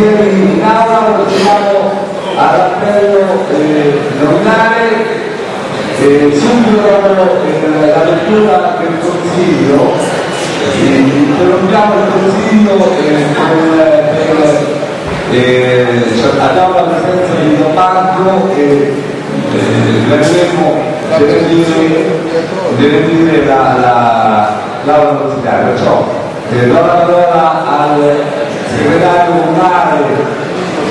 consiglieri in aula, procediamo all'appello eh, nominale. Eh, subito dopo eh, la lettura del Consiglio, eh, interrompiamo il Consiglio eh, per, eh, cioè, abbiamo la presenza di Don Marco e eh, vedremo deve dire, deve dire la, la, l'aula consigliare, perciò eh, do la parola al segretario comunale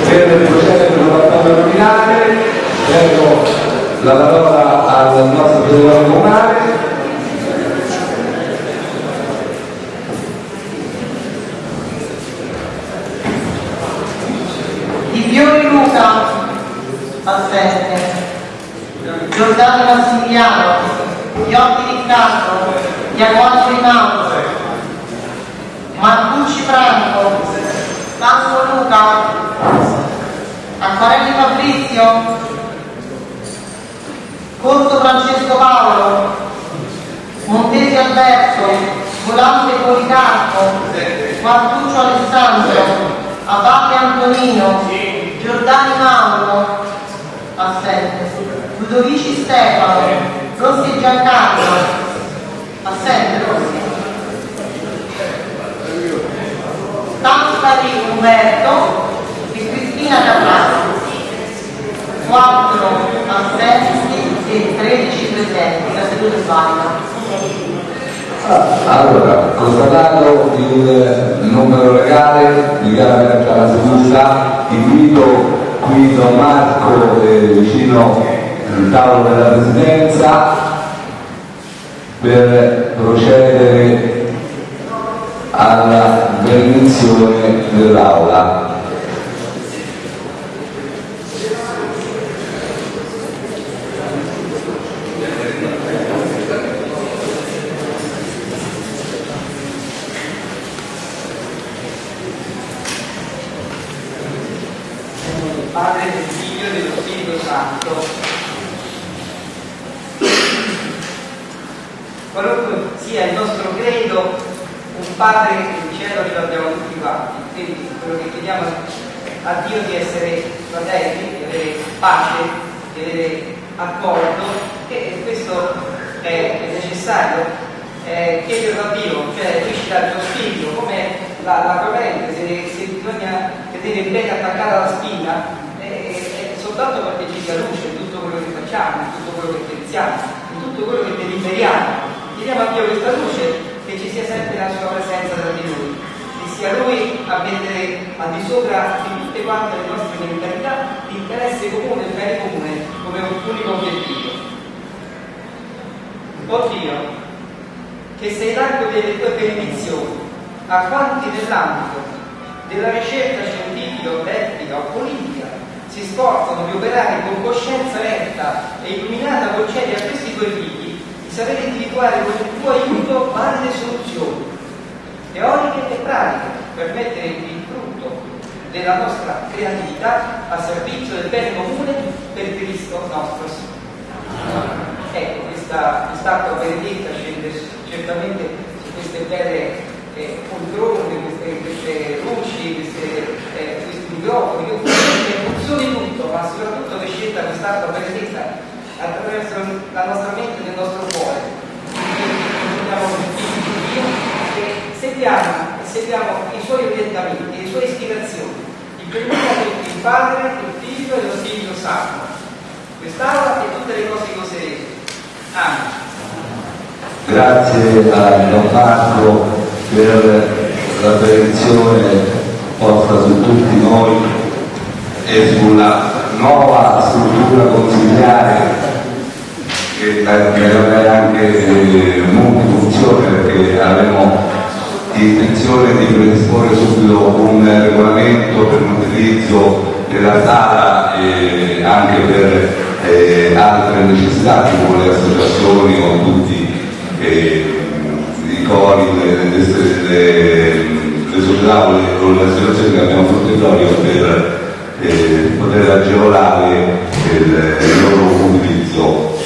per procedere con l'appello nominale, prego la parola al nostro segretario comunale. Di Luca, assente. Giordano Massimiliano, Iotti Riccardo, Iacono Rinaldo, Marcucci Franco, Pasqua Luca, Acquarelli Fabrizio, Corso Francesco Paolo, Montesi Alberto, Volante Policarpo, Quartuccio Alessandro, Abate Antonino, Giordani Mauro, assente, Ludovici Stefano, Rossi Giancarlo, assente Rossi, Tampari Umberto e Cristina Caprassi, 4 assenti e 13 presenti, la seduta è valida. Allora, constatato il numero legale, dichiaro aperta la seduta, invito qui Don Marco eh, vicino al tavolo della presidenza per procedere alla benedizione dell'aula. del Padre, del Figlio e dello Santo. Qualunque sia il nostro credo, Padre in cielo ce l'abbiamo tutti quanti. Quindi quello che chiediamo a Dio di essere fratelli, di avere pace, di avere accordo, e questo è, è necessario. Eh, chiederlo a Dio, cioè lui ci dà il suo spirito, come la, la corrente, se, se bisogna tenere bene attaccata alla spina, è, è soltanto perché ci sia luce in tutto quello che facciamo, in tutto quello che pensiamo, in tutto quello che deliberiamo. Chiediamo a Dio questa luce che ci sia sempre la sua presenza tra di noi, che sia Lui a mettere al di sopra di tutte quante le nostre mentalità l'interesse comune, il bene comune, come un unico obiettivo. Oh Dio, che sei largo delle tue benedizioni, a quanti nell'ambito della ricerca scientifica o tecnica o politica si sforzano di operare con coscienza retta e illuminata concedi a questi tuoi figli di sapere individuare con tuo aiuto valide soluzioni, teoriche e pratiche, per mettere il frutto della nostra creatività a servizio del bene comune per Cristo nostro Signore. Ecco, questa quest'acqua benedetta scende certamente su queste belle eh, poltrone, queste, queste luci, queste, eh, questi microfoni, che funzioni tutto, ma soprattutto che scenda quest'acqua benedetta attraverso la nostra mente e il nostro cuore. Siamo figli di Dio e seguiamo, e seguiamo i suoi orientamenti, le sue ispirazioni. Il primo il Padre, il Figlio e lo Spirito Santo. Quest'aula e tutte le cose che userete. Amen. Grazie a Don Marco per la benedizione posta su tutti noi e sulla nuova struttura consigliare che aveva anche eh, multifunzione perché avevamo intenzione di predisporre subito un regolamento per l'utilizzo della sala e anche per eh, altre necessità tipo le associazioni o tutti eh, i cori, le, le, le, società o le, le associazioni che abbiamo sul territorio per eh, poter agevolare il, il loro utilizzo.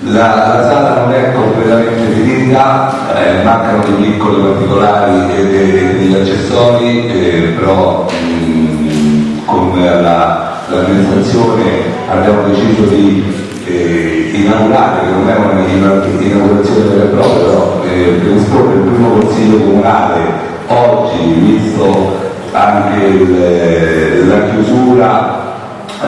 La, la, sala non è completamente finita, eh, mancano dei piccoli particolari e degli accessori, eh, però mh, con la, l'amministrazione abbiamo deciso di eh, inaugurare, che non è un'inaugurazione vera e propria, però eh, predisporre il primo consiglio comunale oggi, visto anche il, la chiusura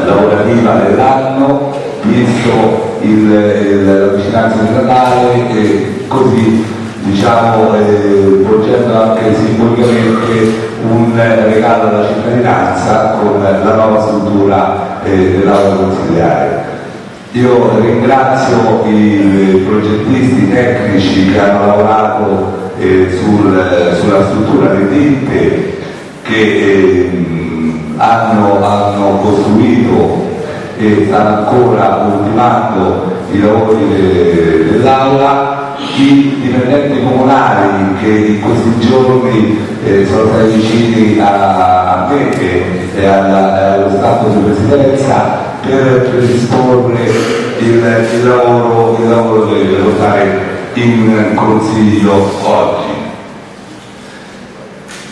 lavorativa dell'anno, visto il, il, la vicinanza di Natale e così diciamo eh, anche simbolicamente un regalo alla cittadinanza con la nuova struttura eh, dell'aula consigliare. Io ringrazio i progettisti tecnici che hanno lavorato eh, sul, sulla struttura delle ditte che ehm, hanno, hanno, costruito e ancora ultimando i lavori de, dell'aula, i dipendenti comunali che in questi giorni eh, sono stati vicini a, me e allo Stato di Presidenza per predisporre il, il lavoro, che deve votare in Consiglio oggi.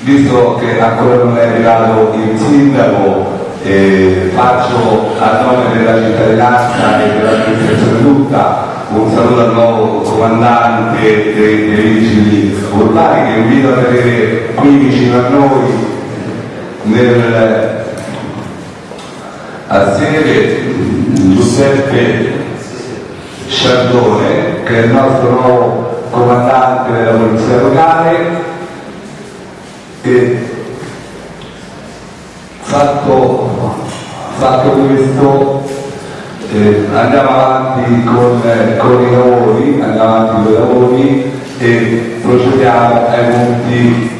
Visto che ancora non è arrivato il sindaco, eh, faccio a nome della cittadinanza e dell'amministrazione tutta un saluto al nuovo comandante dei, dei vigili urbani che invito a vedere qui vicino a noi nel, a sede Giuseppe Sciardone che è il nostro nuovo comandante della polizia locale. E fatto, fatto questo eh, andiamo avanti con, eh, con, i lavori, andiamo avanti con i lavori e procediamo ai punti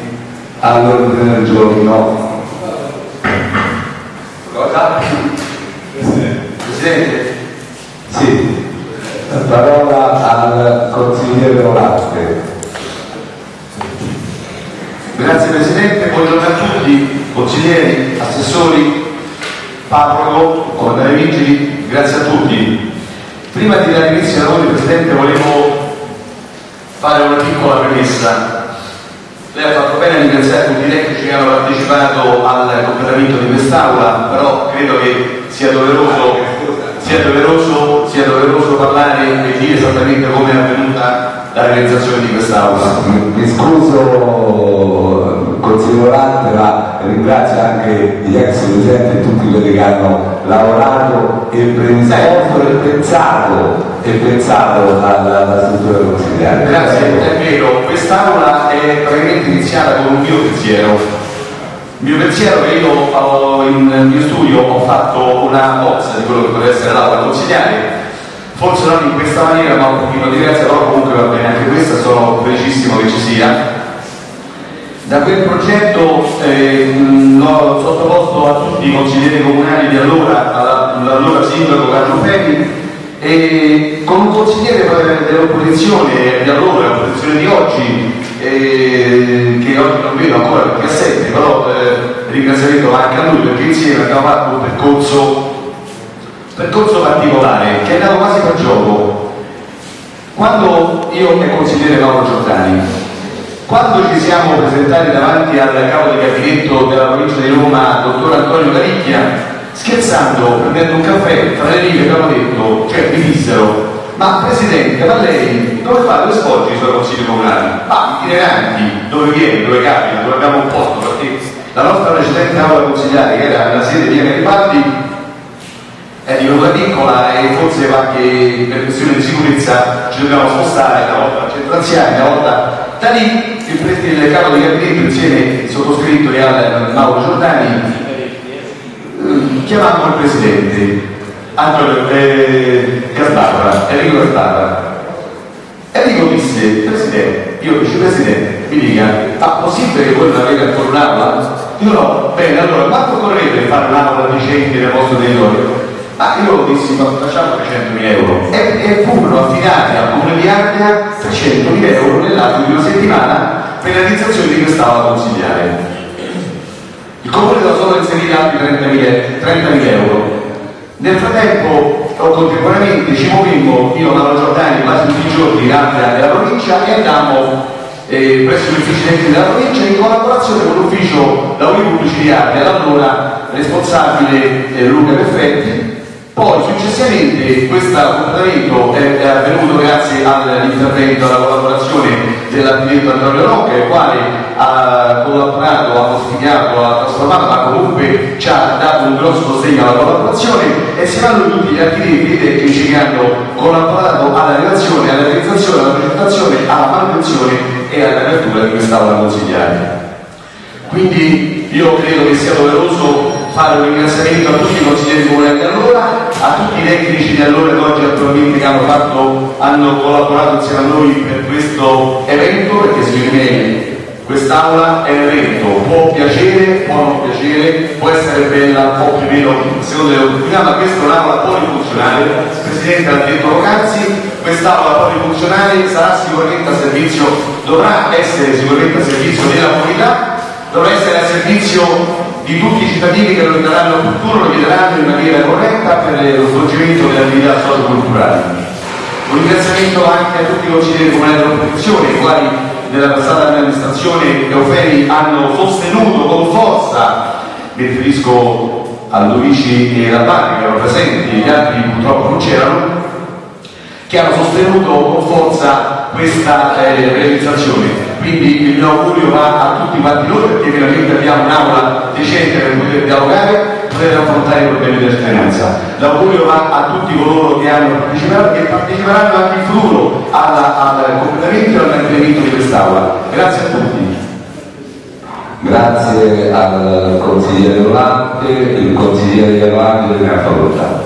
all'ordine del giorno. Cosa? Presidente? Sì, parola al consigliere Volante. Grazie Presidente, buongiorno a tutti, consiglieri, assessori, parroco, comandante vigili, grazie a tutti. Prima di dare inizio ai lavori Presidente volevo fare una piccola premessa. Lei ha fatto bene a ringraziare tutti i tecnici che hanno partecipato al completamento di quest'Aula, però credo che sia doveroso, sia doveroso, sia doveroso parlare e dire esattamente come è avvenuta la realizzazione di quest'Aula. Mi scuso consigliere Volante, ma ringrazio anche gli ex presidenti e tutti quelli che hanno lavorato e pensato e pensato, e pensato alla, alla struttura consigliare. Grazie, è vero, quest'Aula è praticamente iniziata con un mio pensiero. Il mio pensiero che io ho, in mio studio ho fatto una bozza di quello che poteva essere l'aula consigliare forse non in questa maniera ma un pochino diversa, però comunque va bene anche questa, sono felicissimo che ci sia. Da quel progetto eh, l'ho sottoposto a tutti i consiglieri comunali di allora, all'allora sindaco Carlo Femi, e con un consigliere dell'opposizione di allora, l'opposizione di oggi, eh, che oggi non vedo ancora perché assente, però eh, ringraziamento anche a lui perché insieme abbiamo fatto un percorso percorso particolare che è andato quasi per gioco. Quando io e consigliere Mauro Giordani, quando ci siamo presentati davanti al capo di gabinetto della provincia di Roma, dottor Antonio Caricchia, scherzando, prendendo un caffè, tra le righe abbiamo detto, cioè mi dissero, ma Presidente, ma lei dove fa due svolge i suoi consigli comunali? Ma itineranti, dove viene, dove capita, dove abbiamo un posto, perché la nostra precedente aula consigliare, che era nella sede di Garibaldi, è di una piccola e forse qualche per questione di sicurezza ci dobbiamo spostare una volta al centro anziani, una volta da lì il, il capo di gabinetto insieme sottoscritto e al Mauro Giordani eh, chiamammo il presidente Antonio eh, Gasbarra, Enrico Gasbarra. Enrico disse, Presidente, io dice Presidente, mi dica, ma possibile che voi non avete ancora un'aula? Io no, bene, allora quanto correte fare un'aula di centri nel vostro territorio? Ma io dissi, ma facciamo 300.000 euro e, e furono affidati al comune di Ardea 300.000 euro nell'arco di una settimana per la realizzazione di quest'aula consigliare. Il comune da solo inserire altri 30.000, 30.000 euro. Nel frattempo, contemporaneamente, ci movimmo, io e Mauro Giordani, quasi tutti i giorni in Ardea della provincia e andammo eh, presso gli uffici della provincia in collaborazione con domiciliare dell'allora responsabile eh, Luca Perfetti poi successivamente questo comportamento è, è, avvenuto grazie all'intervento, alla collaborazione dell'architetto Antonio Rocca, il quale ha collaborato, ha modificato, ha trasformato, ma comunque ci ha dato un grosso sostegno alla collaborazione e si vanno tutti gli architetti e tecnici che hanno collaborato alla relazione, alla realizzazione, alla presentazione, alla manutenzione e all'apertura di quest'aula consigliare. Quindi io credo che sia doveroso fare un ringraziamento a tutti i consiglieri comunali di allora, a tutti i tecnici di allora che oggi attualmente hanno, fatto, hanno collaborato insieme a noi per questo evento, perché secondo me quest'aula è un evento, può piacere, può non piacere, può essere bella, un po' più meno secondo le opportunità, ma questa è un'aula polifunzionale. Il Presidente ha detto poc'anzi, quest'aula polifunzionale sarà sicuramente a servizio, dovrà essere sicuramente a servizio della comunità, dovrà essere a servizio di tutti i cittadini che lo riteranno opportuno, lo chiederanno in maniera corretta per lo svolgimento delle attività socio-culturali. Un ringraziamento anche a tutti i consiglieri comunali dell'opposizione, i quali nella passata amministrazione Eufemi hanno sostenuto con forza, mi riferisco a Luigi e Rabbani che erano presenti, gli altri purtroppo non c'erano, che hanno sostenuto con forza questa eh, realizzazione quindi il mio augurio va a tutti quanti noi perché veramente abbiamo un'aula decente per poter dialogare, poter affrontare i problemi della cittadinanza. L'augurio va a tutti coloro che hanno partecipato e parteciperanno anche in futuro al completamento e al mantenimento di quest'aula. Grazie a tutti. Grazie al consigliere Volante, il consigliere Volante ha facoltà.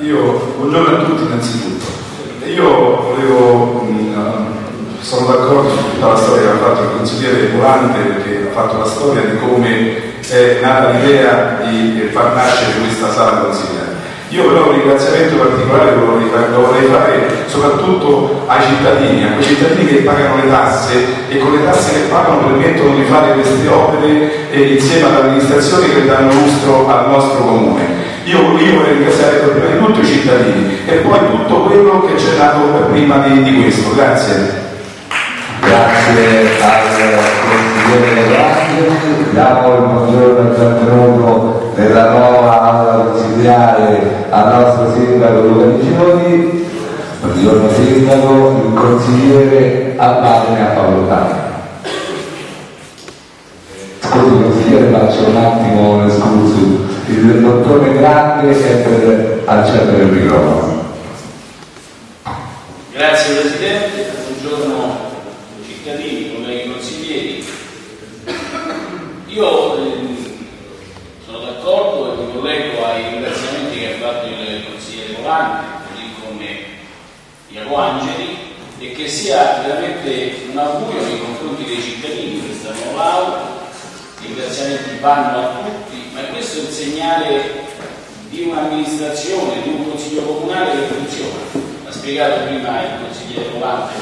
Io, buongiorno a tutti innanzitutto. Io volevo, mh, sono d'accordo su tutta la storia che ha fatto il consigliere Volante perché ha fatto la storia di come è nata l'idea di far nascere questa sala consigliare. Io però un ringraziamento particolare lo vorrei fare soprattutto ai cittadini, a quei cittadini che pagano le tasse e con le tasse che pagano permettono di fare queste opere eh, insieme all'amministrazione che danno lustro al nostro comune. Io, io vorrei ringraziare prima di tutto i cittadini e poi tutto quello che c'è dato prima di, di questo. Grazie. Grazie al consigliere Grandi, diamo il buongiorno il benvenuto nella nuova consigliare al nostro sindaco Luca Niccioni, buongiorno sindaco, il consigliere Abbate a facoltà. Scusi consigliere faccio un attimo un escursus il dottore Grande è per accendere il microfono. Grazie Presidente, buongiorno cittadini, colleghi consiglieri. Io eh, sono d'accordo e mi collego ai ringraziamenti che ha fatto il consigliere Volante, così come Iaco Angeli, e che sia veramente un augurio nei confronti dei cittadini nuova aula. I ringraziamenti vanno a tutti ma questo è il segnale di un'amministrazione, di un consiglio comunale che funziona. Ha spiegato prima il consigliere Volante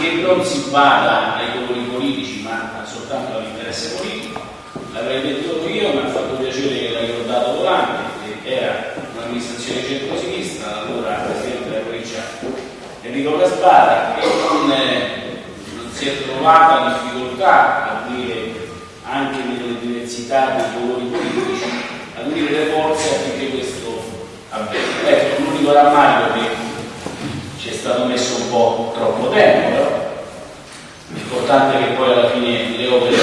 che non si bada ai colori politici ma soltanto all'interesse politico. L'avrei detto io, mi ha fatto piacere che l'ha ricordato Volante, che era un'amministrazione centro-sinistra, allora Presidente della provincia Enrico Gaspara, e non, non si è trovata difficoltà a dire anche nelle diversità dei colori politici, a unire le forze affinché questo avvenga. Ecco, l'unico rammarico che ci è stato messo un po' troppo tempo, però l'importante è che poi alla fine le opere,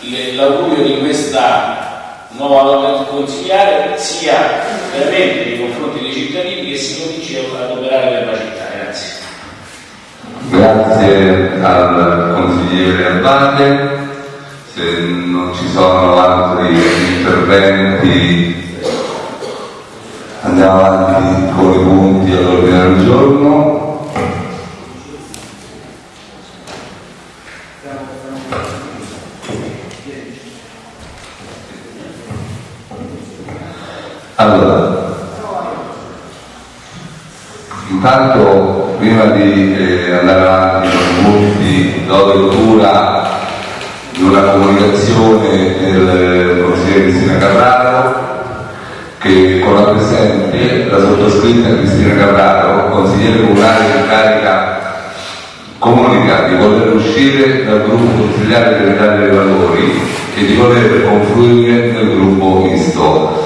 eh, l'augurio di questa nuova laurea consigliare sia veramente nei confronti dei cittadini che si cominci ad operare per la città. Grazie. Grazie al consigliere Albate se non ci sono altri interventi andiamo avanti con i punti all'ordine del giorno. Allora, intanto prima di eh, andare avanti con i punti do lettura di una comunicazione del consigliere Cristina Carraro che con la presente la sottoscritta Cristina Carraro, consigliere comunale in carica, comunica di voler uscire dal gruppo consigliare dell'Italia dei Valori e di voler confluire nel gruppo misto.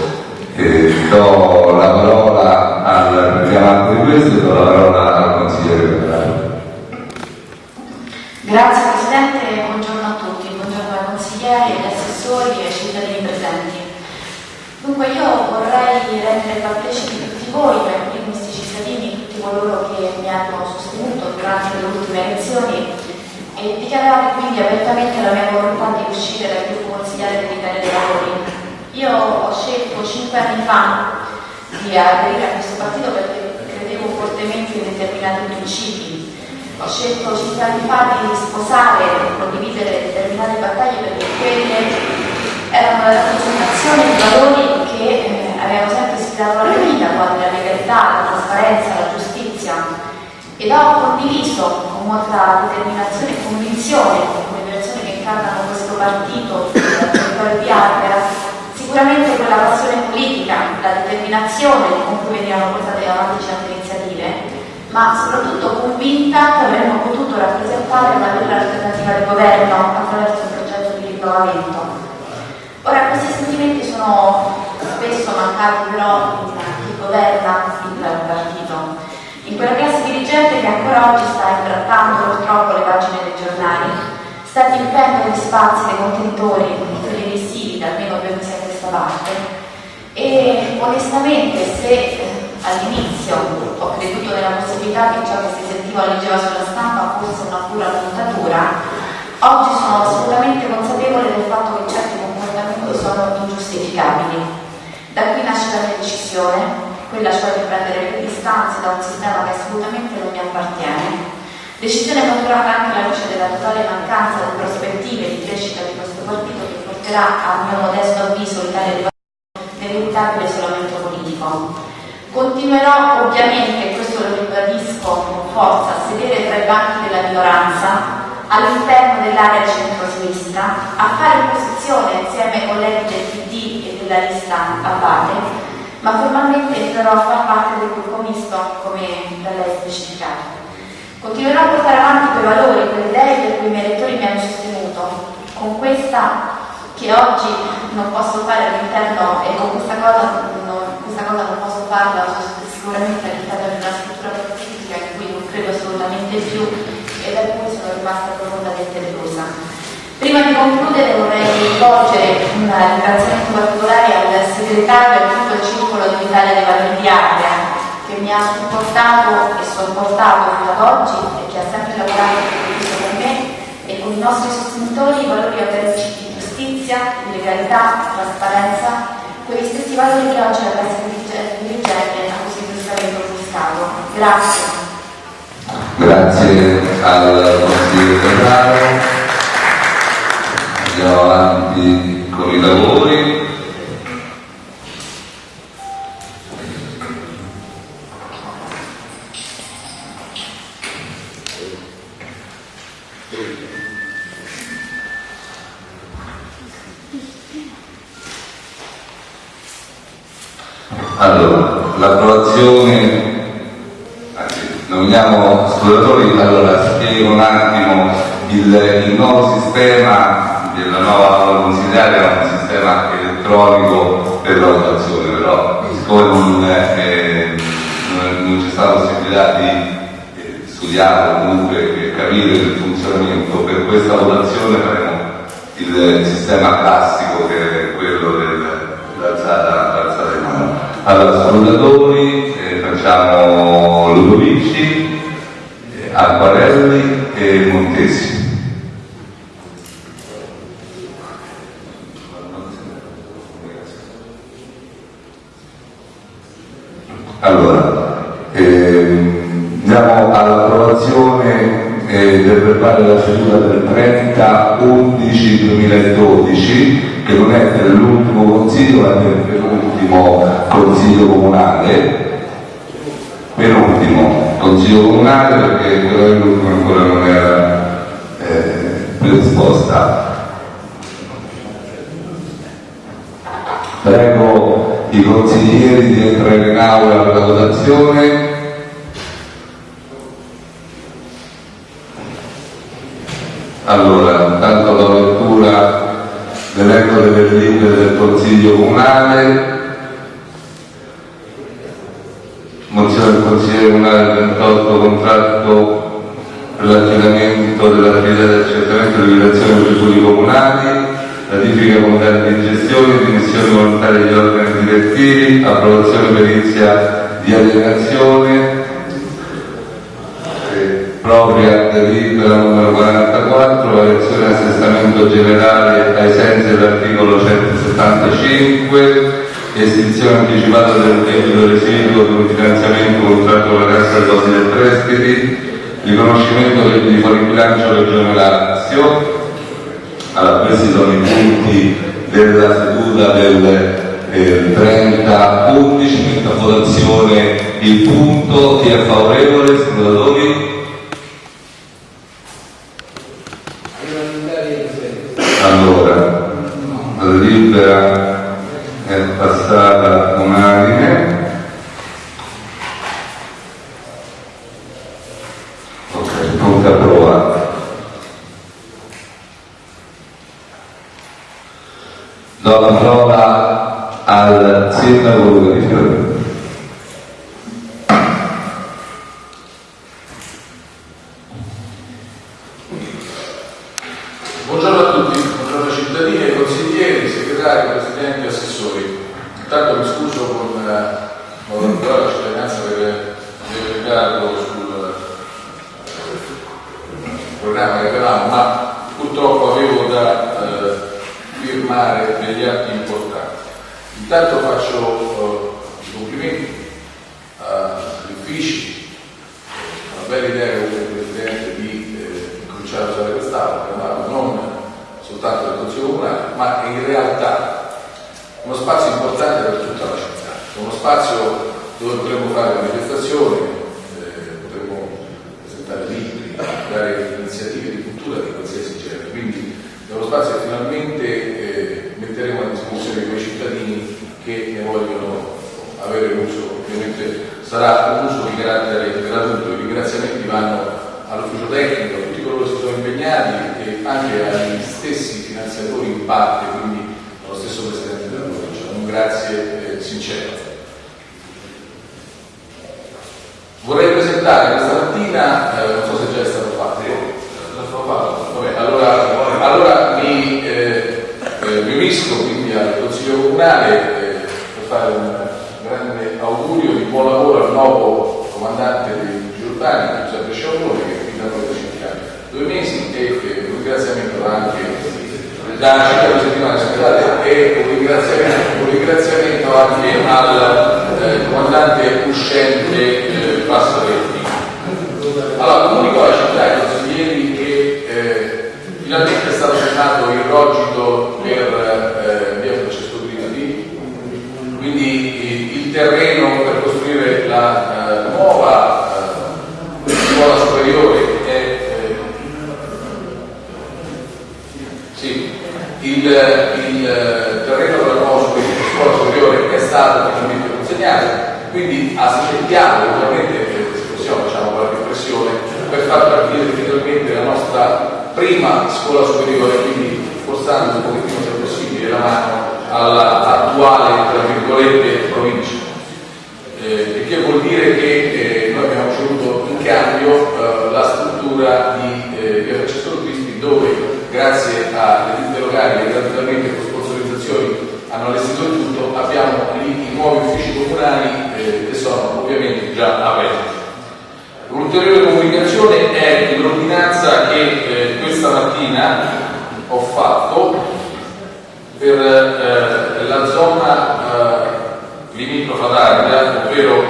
Eh, do la parola al richiamante di questo e do la parola al consigliere Ferrari. Grazie Presidente, buongiorno a tutti, buongiorno ai consiglieri, agli assessori e ai cittadini presenti. Dunque io vorrei rendere partecipi tutti voi, cui questi cittadini, tutti coloro che mi hanno sostenuto durante le ultime elezioni e dichiarare quindi apertamente la mia volontà di uscire dal gruppo consigliare dell'Italia dei Valori. Io ho scelto cinque anni fa di aderire a questo partito perché credevo fortemente in determinati principi. Ho scelto cinque anni fa di sposare e condividere determinate battaglie perché quelle erano la rappresentazione di valori la mia vita, quali la legalità, la trasparenza, la giustizia. Ed ho condiviso con molta determinazione e convinzione con le persone che incarnano questo partito dal territorio di Ardera sicuramente quella passione politica, la determinazione con cui venivano portate avanti certe iniziative, ma soprattutto convinta che avremmo potuto rappresentare una vera alternativa di governo attraverso un progetto di rinnovamento. Ora questi sentimenti sono spesso mancati però in governa il partito, in quella classe dirigente che ancora oggi sta imbrattando purtroppo le pagine dei giornali, sta riempendo gli spazi dei contenitori televisivi da almeno due mesi a questa parte e onestamente se eh, all'inizio ho creduto nella possibilità che ciò che si sentiva o leggeva sulla stampa fosse una pura montatura, oggi sono assolutamente consapevole del fatto che certi comportamenti sono ingiustificabili. Da qui nasce la mia decisione, quella cioè di prendere le distanze da un sistema che assolutamente non mi appartiene. Decisione maturata anche alla luce della totale mancanza di prospettive di crescita di questo partito che porterà, a mio modesto avviso, l'Italia dei nell'inevitabile isolamento politico. Continuerò ovviamente, e questo lo ribadisco con forza, a sedere tra i banchi della minoranza, all'interno dell'area centro-sinistra, a fare opposizione insieme ai colleghi del PD e della lista Abate, ma formalmente entrerò a far parte del gruppo misto, come da lei specificato. Continuerò a portare avanti quei valori, quelle idee per cui i miei elettori mi hanno sostenuto, con questa che oggi non posso fare all'interno e con questa cosa non, questa cosa non posso farla sicuramente all'interno di una struttura politica in cui non credo assolutamente più e da cui sono rimasta profondamente delusa. Prima di concludere vorrei rivolgere un ringraziamento particolare al segretario circolo dell'Italia dei Valori di Ardea che mi ha supportato e sopportato fino ad oggi e che ha sempre lavorato con me e con i nostri sostenitori i valori autentici di giustizia, di legalità, trasparenza, quegli stessi valori che oggi la classe dirigente ha così giustamente offuscato. Grazie. Grazie al consigliere Ferraro. Andiamo avanti con i lavori. Allora, l'approvazione, anzi, nominiamo esploratori, allora spiego un attimo il, il nuovo sistema della nuova aula consiliare è un sistema elettronico per la votazione, però siccome non, eh, non- c'è stata possibilità di eh, studiare comunque eh, capire il funzionamento, per questa votazione faremo il sistema classico che è quello del- dell'alzata. Allora, scrutatori, eh, facciamo Ludovici, eh, Acquarelli e Montesi. Allora, ehm, andiamo all'approvazione eh, del verbale della seduta del 30-11-2012, che non è dell'ultimo consiglio, è del penultimo consiglio comunale. Penultimo consiglio comunale perché quello dell'ultimo ancora non era eh, predisposta. Prego i consiglieri di entrare in aula per la votazione. Allora, intanto la dell'elenco delle delibere del Consiglio Comunale. Mozione del Consiglio Comunale 28 contratto per l'affidamento dell'attività di accertamento e liquidazione dei tributi comunali, ratifica comunale di gestione, dimissioni volontarie degli organi direttivi, approvazione perizia di alienazione, propria delibera numero 44, elezione assestamento generale ai sensi dell'articolo 175, estinzione anticipata del debito residuo un finanziamento contratto con la Cassa Depositi e Prestiti, riconoscimento del di fuori bilancio Regione Lazio. Allora, questi sono i punti della seduta del eh, 30 11, metto a votazione il punto, chi è favorevole, senatori? Allora, la delibera è passata unanime. Ok, punto approvato. Do la parola al sindaco di Fiore. Buongiorno a tutti, buongiorno cittadini, consiglieri, segretari, presidenti e assessori. Intanto mi scuso con, eh, con la cittadinanza per il ritardo sul eh, programma che avevamo, ma purtroppo avevo da eh, firmare degli atti importanti. Intanto faccio eh, i complimenti agli uffici, una bella idea come Presidente di eh, cominciare a usare quest'aula, ma non soltanto del Consiglio Comunale, ma in realtà uno spazio importante per tutta la città, uno spazio dove potremmo fare manifestazioni, eh, potremmo presentare libri, fare iniziative di cultura di qualsiasi genere, quindi è uno spazio che finalmente eh, metteremo a disposizione di quei cittadini che ne vogliono avere uso, ovviamente sarà un uso di carattere gratuito, i ringraziamenti vanno all'ufficio tecnico, a tutti coloro che si sono impegnati e anche agli stessi finanziatori in parte, quindi allo stesso Presidente della Provincia. Un grazie eh, sincero. Vorrei presentare questa mattina, eh, non so se già è stato fatto, è stato fatto? Vabbè, allora, allora mi, eh, eh, mi unisco quindi al Consiglio Comunale eh, per fare un grande augurio di buon lavoro al nuovo comandante dei Vigili Urbani, Giuseppe Sciavolone, che è qui da noi da circa due mesi e eh, un ringraziamento anche circa due settimane scusate, e un ringraziamento, un ringraziamento anche al eh, comandante uscente eh, Passaretti. Allora, comunico alla città e ai consiglieri che eh, finalmente è stato firmato il rogito per eh, via Francesco Grimaldi, quindi il terreno per costruire la eh, nuova eh, scuola superiore è eh, sì, il, il terreno della nuova scuola superiore è stato finalmente consegnato, quindi aspettiamo ovviamente facciamo qualche pressione per far partire finalmente la nostra prima scuola superiore, quindi forzando un pochettino se possibile la mano all'attuale, tra virgolette, provincia. Eh, il che vuol dire che eh, noi abbiamo ricevuto in cambio eh, la struttura di eh, via Francesco Cristi dove grazie ditte locali che gratuitamente con sponsorizzazioni hanno allestito il tutto abbiamo lì i nuovi uffici comunali eh, che sono ovviamente già aperti. Un'ulteriore comunicazione è l'ordinanza che eh, questa mattina ho fatto per eh, la zona eh, limitrofa d'Arda, ovvero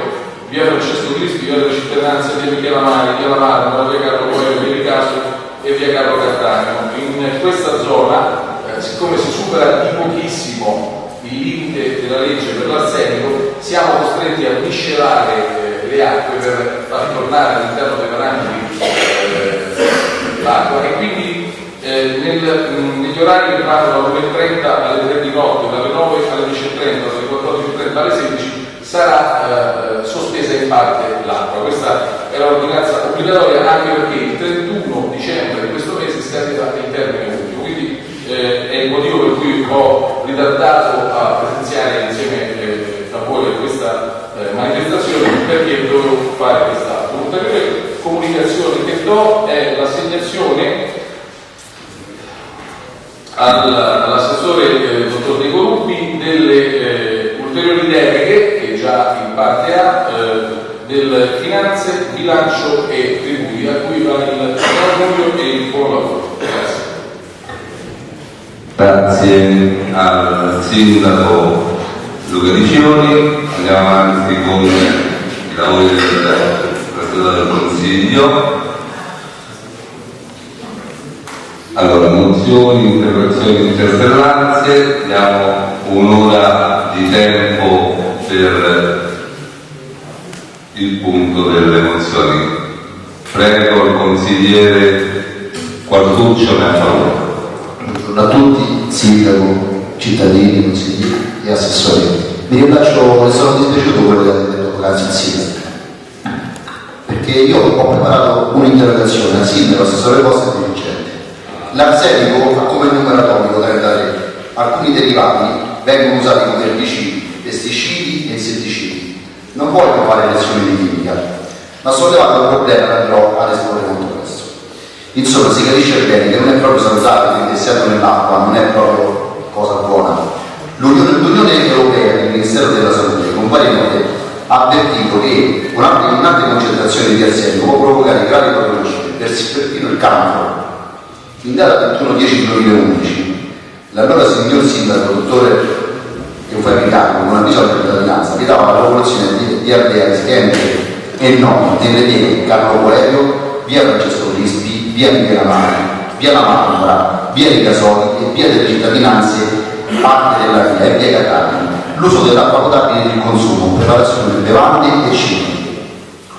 via Francesco Cristi, via della cittadinanza, via Michela Mari, via Lamara, via Carlo Coelho, via Ricasso e via Carlo Cattaneo. In questa zona, eh, siccome si supera di pochissimo il limite della legge per l'arsenico, siamo costretti a miscelare eh, le acque per far tornare all'interno dei parangoli eh, l'acqua e quindi eh, nel, negli orari che vanno dalle 9.30 alle 3 di notte, dalle 9 alle 10.30, dalle 14.30 alle 16 sarà eh, sospesa in parte l'acqua. Questa è l'ordinanza obbligatoria anche perché il 31 dicembre di questo mese scadeva ho ritardato a presenziare insieme eh, a voi a questa eh, manifestazione perché dovevo fare quest'altro. Un'ulteriore comunicazione che do è l'assegnazione al- all'assessore eh, dottor De Coruppi delle eh, ulteriori deleghe che già in parte ha eh, del finanze, bilancio e tributi a cui va il buon e il buon lavoro. Grazie. Al sindaco Luca Dicioni, andiamo avanti con i lavori del Presidente del Consiglio. Allora, mozioni, interrogazioni, interpellanze, abbiamo un'ora di tempo per il punto delle mozioni. Prego il consigliere Quartuccio ha favore. Buongiorno a tutti, sindaco, cittadini, consiglieri e assessori. Mi rilascio e sono dispiaciuto quello che ha detto poc'anzi il sindaco. Perché io ho preparato un'interrogazione al sindaco, assessore posto e dirigente. L'arsenico ha come numero atomico 33. Alcuni derivati vengono usati come erbicidi, pesticidi e insetticidi. Non voglio fare lezioni di chimica, ma sollevato il problema andrò ad esporre presto. Insomma, si capisce bene che non è proprio salutare quindi essendo nell'acqua, non è proprio cosa buona. L'Unione, Europea il Ministero della Salute, con varie note, ha avvertito che un'ampia concentrazione di arsenico può provocare gravi patologie, pers- perfino il cancro. In data 21-10-2011, l'allora signor sindaco, dottore Eufemi Caro, con un avviso alla cittadinanza, vietava la popolazione di, di Ardea, Schente e no nelle vie Carlo Coelho, via Francesco Crispi, via Michela Mari, via La Mambra, via dei Casoli e via delle cittadinanze, parte della via e via Catania. L'uso dell'acqua potabile il consumo, preparazione di bevande e cibi.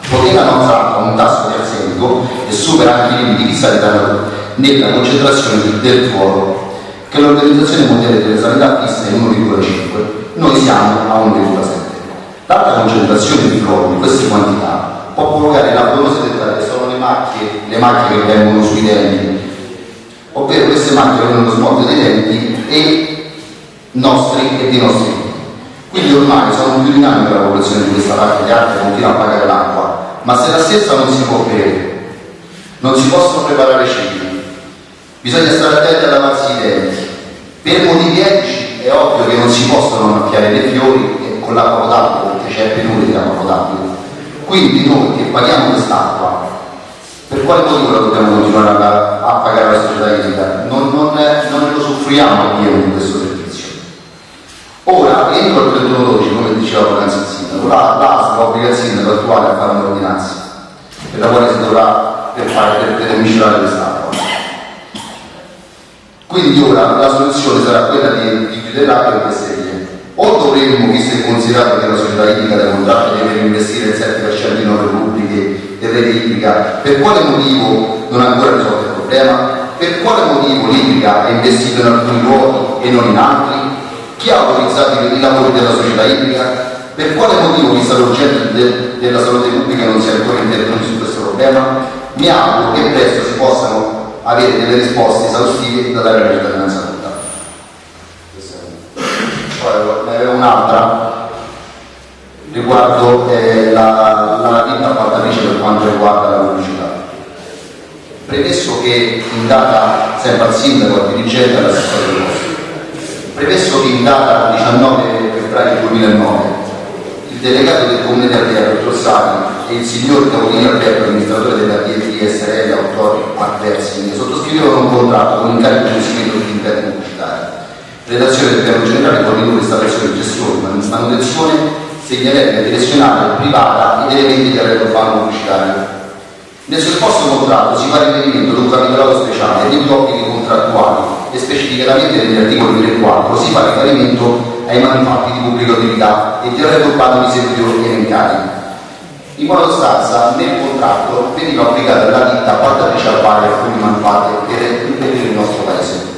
Poiché acqua ha un tasso di arsenico e supera anche i limiti fissati nella concentrazione di- del fluoro, che l'Organizzazione Mondiale della Sanità fissa in 1,5, noi siamo a 1,7. L'alta concentrazione di fluoro di queste quantità può provocare la sono le macchie, le macchie che vengono sui denti, ovvero queste macchie vengono smolte dai denti e nostri e dei nostri figli. Quindi ormai sono più dinamiche la popolazione di questa parte di arte continua a pagare l'acqua, ma se la stessa non si può bere, non si possono preparare cibi, bisogna stare attenti a lavarsi i denti. Per motivi etici è ovvio che non si possono annaffiare dei fiori con l'acqua potabile perché c'è penuria di acqua potabile. Quindi noi che paghiamo quest'acqua, per quale motivo la dobbiamo continuare a, a pagare la società idrica? Non, non, non lo soffriamo pieno di questo servizio. Ora, entro il 31 12, come diceva poc'anzi sindaco, la, l'ASL obbliga il sindaco attuale a fare un'ordinanza per la quale si dovrà per fare per, per miscelare quest'acqua. Quindi ora la soluzione sarà quella di, di chiudere l'acqua in queste vie. O dovremmo, visto e considerato che la società idrica del contratto deve investire il 7% in opere pubbliche rete idrica, per quale motivo non ha ancora risolto il problema? Per quale motivo l'idrica è investito in alcuni luoghi e non in altri? Chi ha autorizzato i lavori della società idrica? Per quale motivo, vista l'urgenza de- della salute pubblica, non si è ancora intervenuti su questo problema? Mi auguro che presto si possano avere delle risposte esaustive da dare alla cittadinanza tutta. Ne avevo un'altra riguardo eh, la, la ditta appaltatrice per quanto riguarda la pubblicità. Premesso che in data, sempre al sindaco, al dirigente e all'assessore del posto, Premesso che in data 19 febbraio 2009 il delegato del comune di Ardea, dottor Sani, e il signor Capolino Alberto, amministratore della DSRL Autori Marversing, sottoscrivevano un contratto con incarico di seguito di interni pubblicitari. Redazione del piano generale, fornitura, installazione, gestione, man- manutenzione, segnaletica direzionale privata ed elementi di arredo urbano pubblicitario. Nel sottoposto contratto si fa riferimento ad un capitolato speciale degli obblighi contrattuali e specificatamente negli articoli 3 e 4 si fa riferimento ai manufatti di pubblica utilità e di arredo urbano di servizio elencati. In buona sostanza, nel contratto veniva applicata la ditta appaltatrice a pari alcuni manufatti per impedire il nostro paese.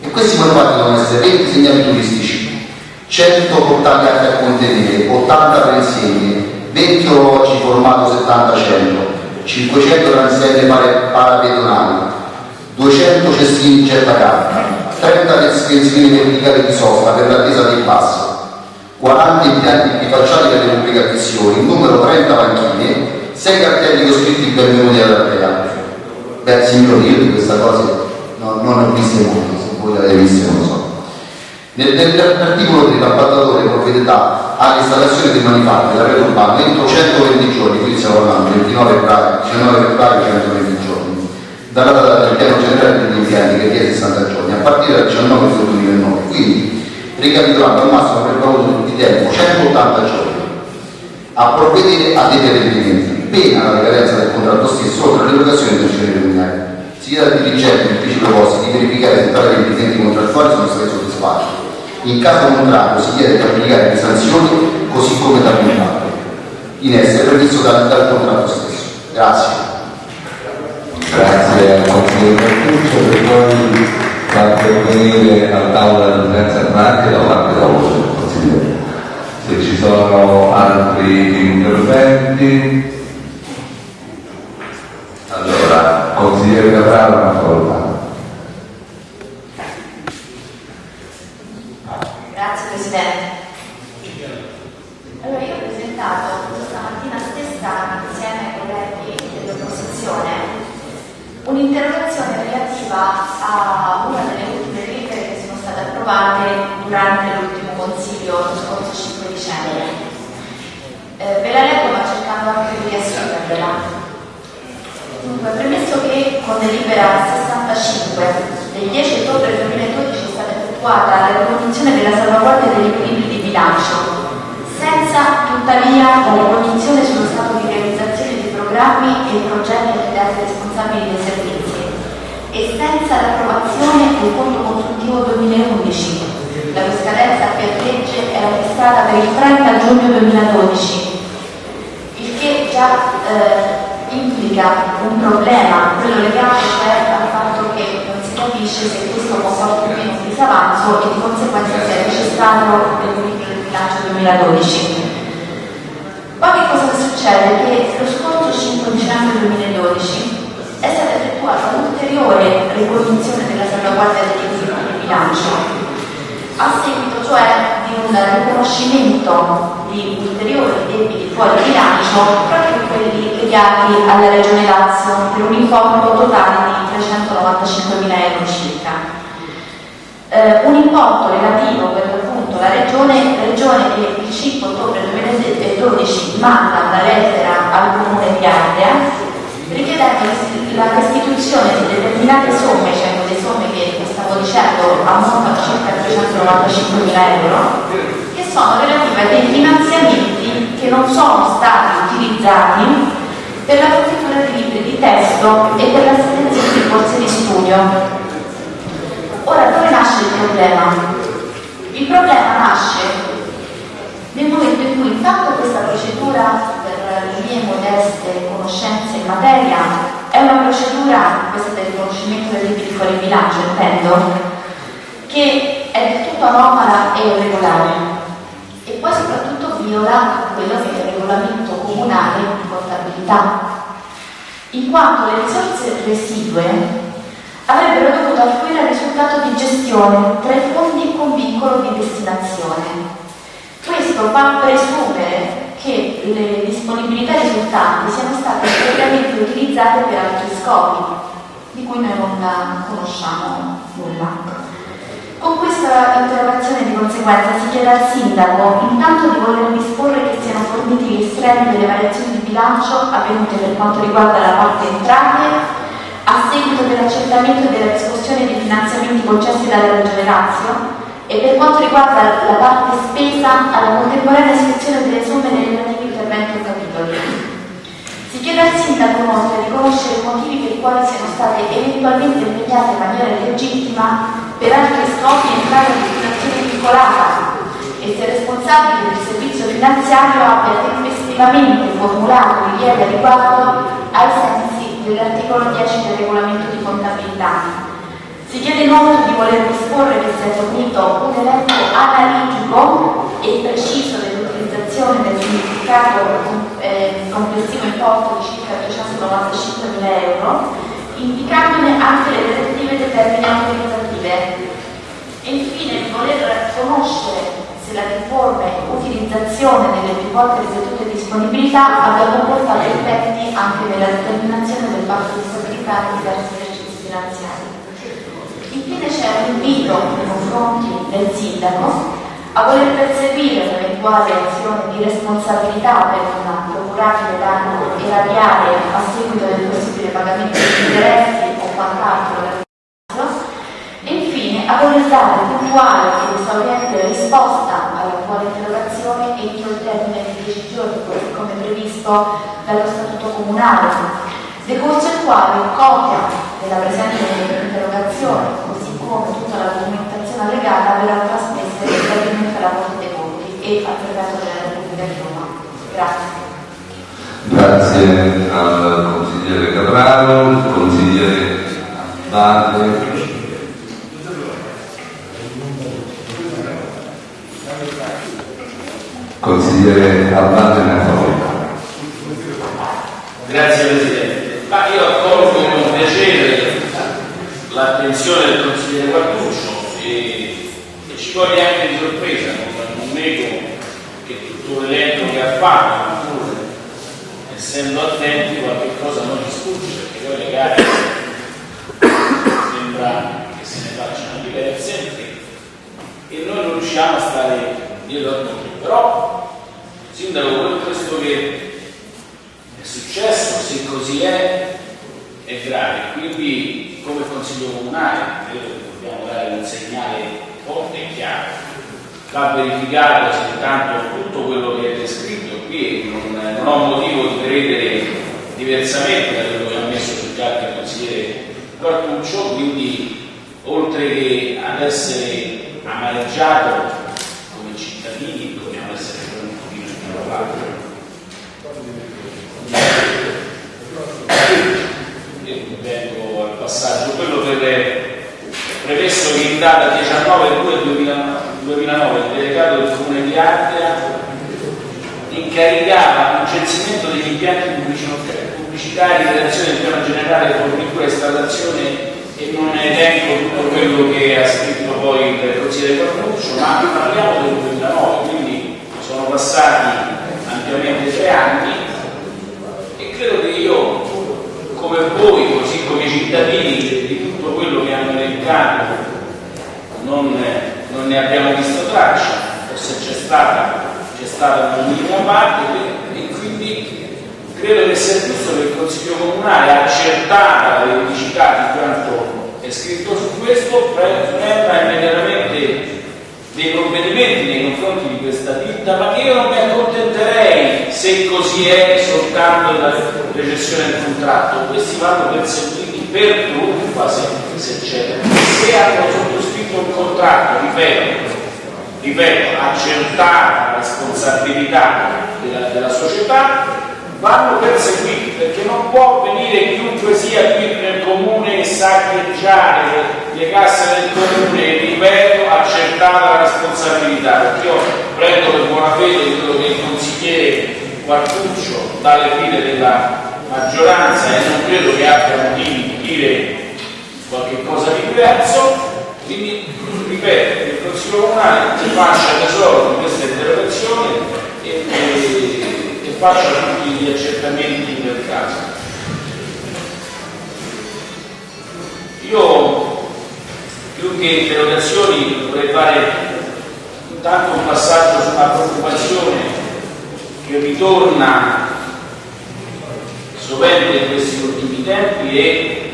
E questi manufatti devono essere 20 segnali turistici, 100 portali a contenere, 80 pensieri, 20 orologi formato 70-100, 500 transenne pare- parapedonali, 200 cestini gettacarta, 30 estensioni verticali di sosta per l'attesa dei passi, 40 impianti bifacciali per le un numero 30 panchine, 6 cartelli con scritti benvenuti all'Ardea. Beh, signori, io di questa cosa no, non ho viste molte, se voi le avete viste non so. Nel, nell'articolo dell'appaltatore provvederà all'installazione dei manufatti della rete urbana entro 120 giorni, qui stiamo parlando 29 febbraio, 19 febbraio 120 giorni, dalla data del piano generale degli impianti che è 60 giorni, a partire dal 19 febbraio 2009. Quindi, ricapitolando al massimo per valore di tempo 180 giorni a provvedere a dei provvedimenti, pena la decadenza del contratto stesso oltre all'erogazione del genere criminale. Si chiede al dirigente e uffici proposti di verificare se tali requisiti contrattuali sono stati soddisfatti in caso contrario si chiede di applicare le sanzioni così come da contratto in essere previsto dal, dal contratto stesso. Grazie. Grazie al consigliere Mercuccio per poi far pervenire al tavolo della presenza anche da parte voce del consigliere. Se ci sono altri interventi, allora, consigliere Capraro, una parola. Grazie Presidente. Allora io ho presentato stamattina stessa insieme ai colleghi dell'opposizione un'interrogazione a una delle ultime delibere che sono state approvate durante l'ultimo consiglio lo scorso 5 dicembre. Eh, ve la leggo ma cercando anche di riassumervela. Dunque, premesso che con delibera 65 del 10 ottobre 2012 è stata effettuata la ricognizione della salvaguardia degli equilibri di bilancio, senza tuttavia la ricognizione sullo stato di realizzazione di programmi e progetti affidati ai responsabili dei servizi e senza l'approvazione del conto consultivo 2011, la cui scadenza per legge era fissata per il 30 giugno 2012, il che già eh, implica un problema, quello legato cioè al fatto che non si capisce se questo comporta o meno un disavanzo e di conseguenza si è registrato del bilancio 2012. Poi che cosa succede? Che lo scorso 5 dicembre 2012 è stata effettuata un'ulteriore ricognizione della salvaguardia degli equilibri di bilancio a seguito cioè di un riconoscimento di ulteriori debiti fuori bilancio proprio quelli legati alla Regione Lazio per un importo totale di 395 mila euro circa. Eh, un importo relativo per l'appunto la Regione, regione che il 5 ottobre 2012 manda una lettera al Comune di Ardea richiedendo la restituzione di determinate somme, cioè delle somme che stavo dicendo ammontano circa 395 mila euro, che sono relative a dei finanziamenti che non sono stati utilizzati per la fornitura di libri di testo e per l'assistenza di corsi di studio. Ora, dove nasce il problema? Il problema nasce nel momento in cui intanto questa procedura per le mie modeste conoscenze in materia è una procedura, questa del riconoscimento debiti fuori bilancio intendo, che è del tutto anomala e irregolare e poi soprattutto viola quello che è il regolamento comunale di contabilità, in quanto le risorse residue avrebbero dovuto affluire al risultato di gestione tra i fondi con vincolo di destinazione. Questo fa presumere risultanti siano state integralmente utilizzate per altri scopi, di cui noi non conosciamo nulla. Con questa interrogazione di conseguenza si chiede al Sindaco intanto di voler disporre che siano forniti gli estremi delle variazioni di bilancio avvenute per quanto riguarda la parte entrate a seguito dell'accertamento della riscossione dei finanziamenti concessi dalla Regione Lazio e per quanto riguarda la parte spesa alla contemporanea iscrizione delle somme nei relativi interventi o capitoli. Chiede al Sindaco inoltre di conoscere i motivi per i quali siano state eventualmente impegnate in maniera illegittima per altri scopi entrare a destinazione vincolata. E se responsabile del servizio finanziario abbia tempestivamente formulato richiede a riguardo ai sensi dell'articolo 10 del regolamento di contabilità. Si chiede inoltre di voler disporre che sia fornito un elenco analitico e preciso dell'utilizzazione del significato eh, complessivo importo di circa 395 mila euro, indicandone anche le relative determine autorizzative voler conoscere se la difforme utilizzazione delle più volte ripetute disponibilità abbia comportato effetti anche nella determinazione del patto di stabilità nei diversi esercizi finanziari. Infine c'è un invito nei confronti del sindaco a voler perseguire un'eventuale azione di responsabilità per una procurabile danno erariale a seguito del possibile pagamento di interessi o quant'altro e infine a voler dare puntuale ed esauriente risposta all'attuale interrogazione entro il termine di 10 giorni, così come previsto dallo Statuto Comunale, decorso il quale copia della presente interrogazione, così come tutta la documentazione allegata, verrà trasmessa direttamente alla Corte dei Conti e Repubblica di Roma. Grazie. Grazie al consigliere Capraro, consigliere Bade. Consigliere Albate ne. Grazie Presidente. Ma io accolgo con piacere l'attenzione del consigliere Guarduccio e, e ci coglie anche di sorpresa, non, non nego che tutto l'elenco che ha fatto, pur essendo attenti, qualche cosa non ci perché poi le gare sembra che se ne facciano diverse e noi non riusciamo a stare dietro a tutti. Però, Sindaco, questo che è successo, se così è, è grave. Quindi, come Consiglio Comunale, credo che dobbiamo dare un segnale forte e chiaro. Va verificato se intanto tutto quello che è descritto qui, non, non ho motivo di credere diversamente da quello che ha messo sul carta il consigliere Quartuccio, quindi oltre che ad essere amareggiato come cittadini dobbiamo essere un pochino più provati. E vengo al passaggio, quello per premesso che in data 19 2 2009 il delegato del comune di Ardea incaricava il censimento degli impianti pubblicitari in relazione al piano generale fornitura e installazione e non elenco tutto quello che ha scritto poi il consigliere Cornuccio, ma parliamo del 2009, quindi sono passati ampiamente tre anni e credo che io, come voi, così come i cittadini, di tutto quello che hanno elencato non, non ne abbiamo visto traccia, o se c'è stata, c'è stata una minima parte e quindi credo che sia giusto che il Consiglio Comunale, accertata la veridicità di quanto è scritto su questo, prenda immediatamente dei provvedimenti nei confronti di questa ditta, ma io non mi accontenterei se così è soltanto la recessione del contratto, questi vanno perseguiti per truffa se, se. Se hanno sottoscritto un contratto, ripeto, ripeto, accertata la responsabilità della, della società, vanno perseguiti perché non può venire chiunque sia qui nel comune e saccheggiare le casse del comune, ripeto, accertata la responsabilità, perché io prendo per buona fede quello che il consigliere Quartuccio dalle file della maggioranza e non credo che abbia motivi di dire qualche cosa di diverso, quindi ripeto, il Consiglio Comunale faccia tesoro di questa interrogazione e, e faccia tutti gli accertamenti del caso. Io più che interrogazioni vorrei fare intanto un passaggio su una preoccupazione che ritorna sovente in questi ultimi tempi e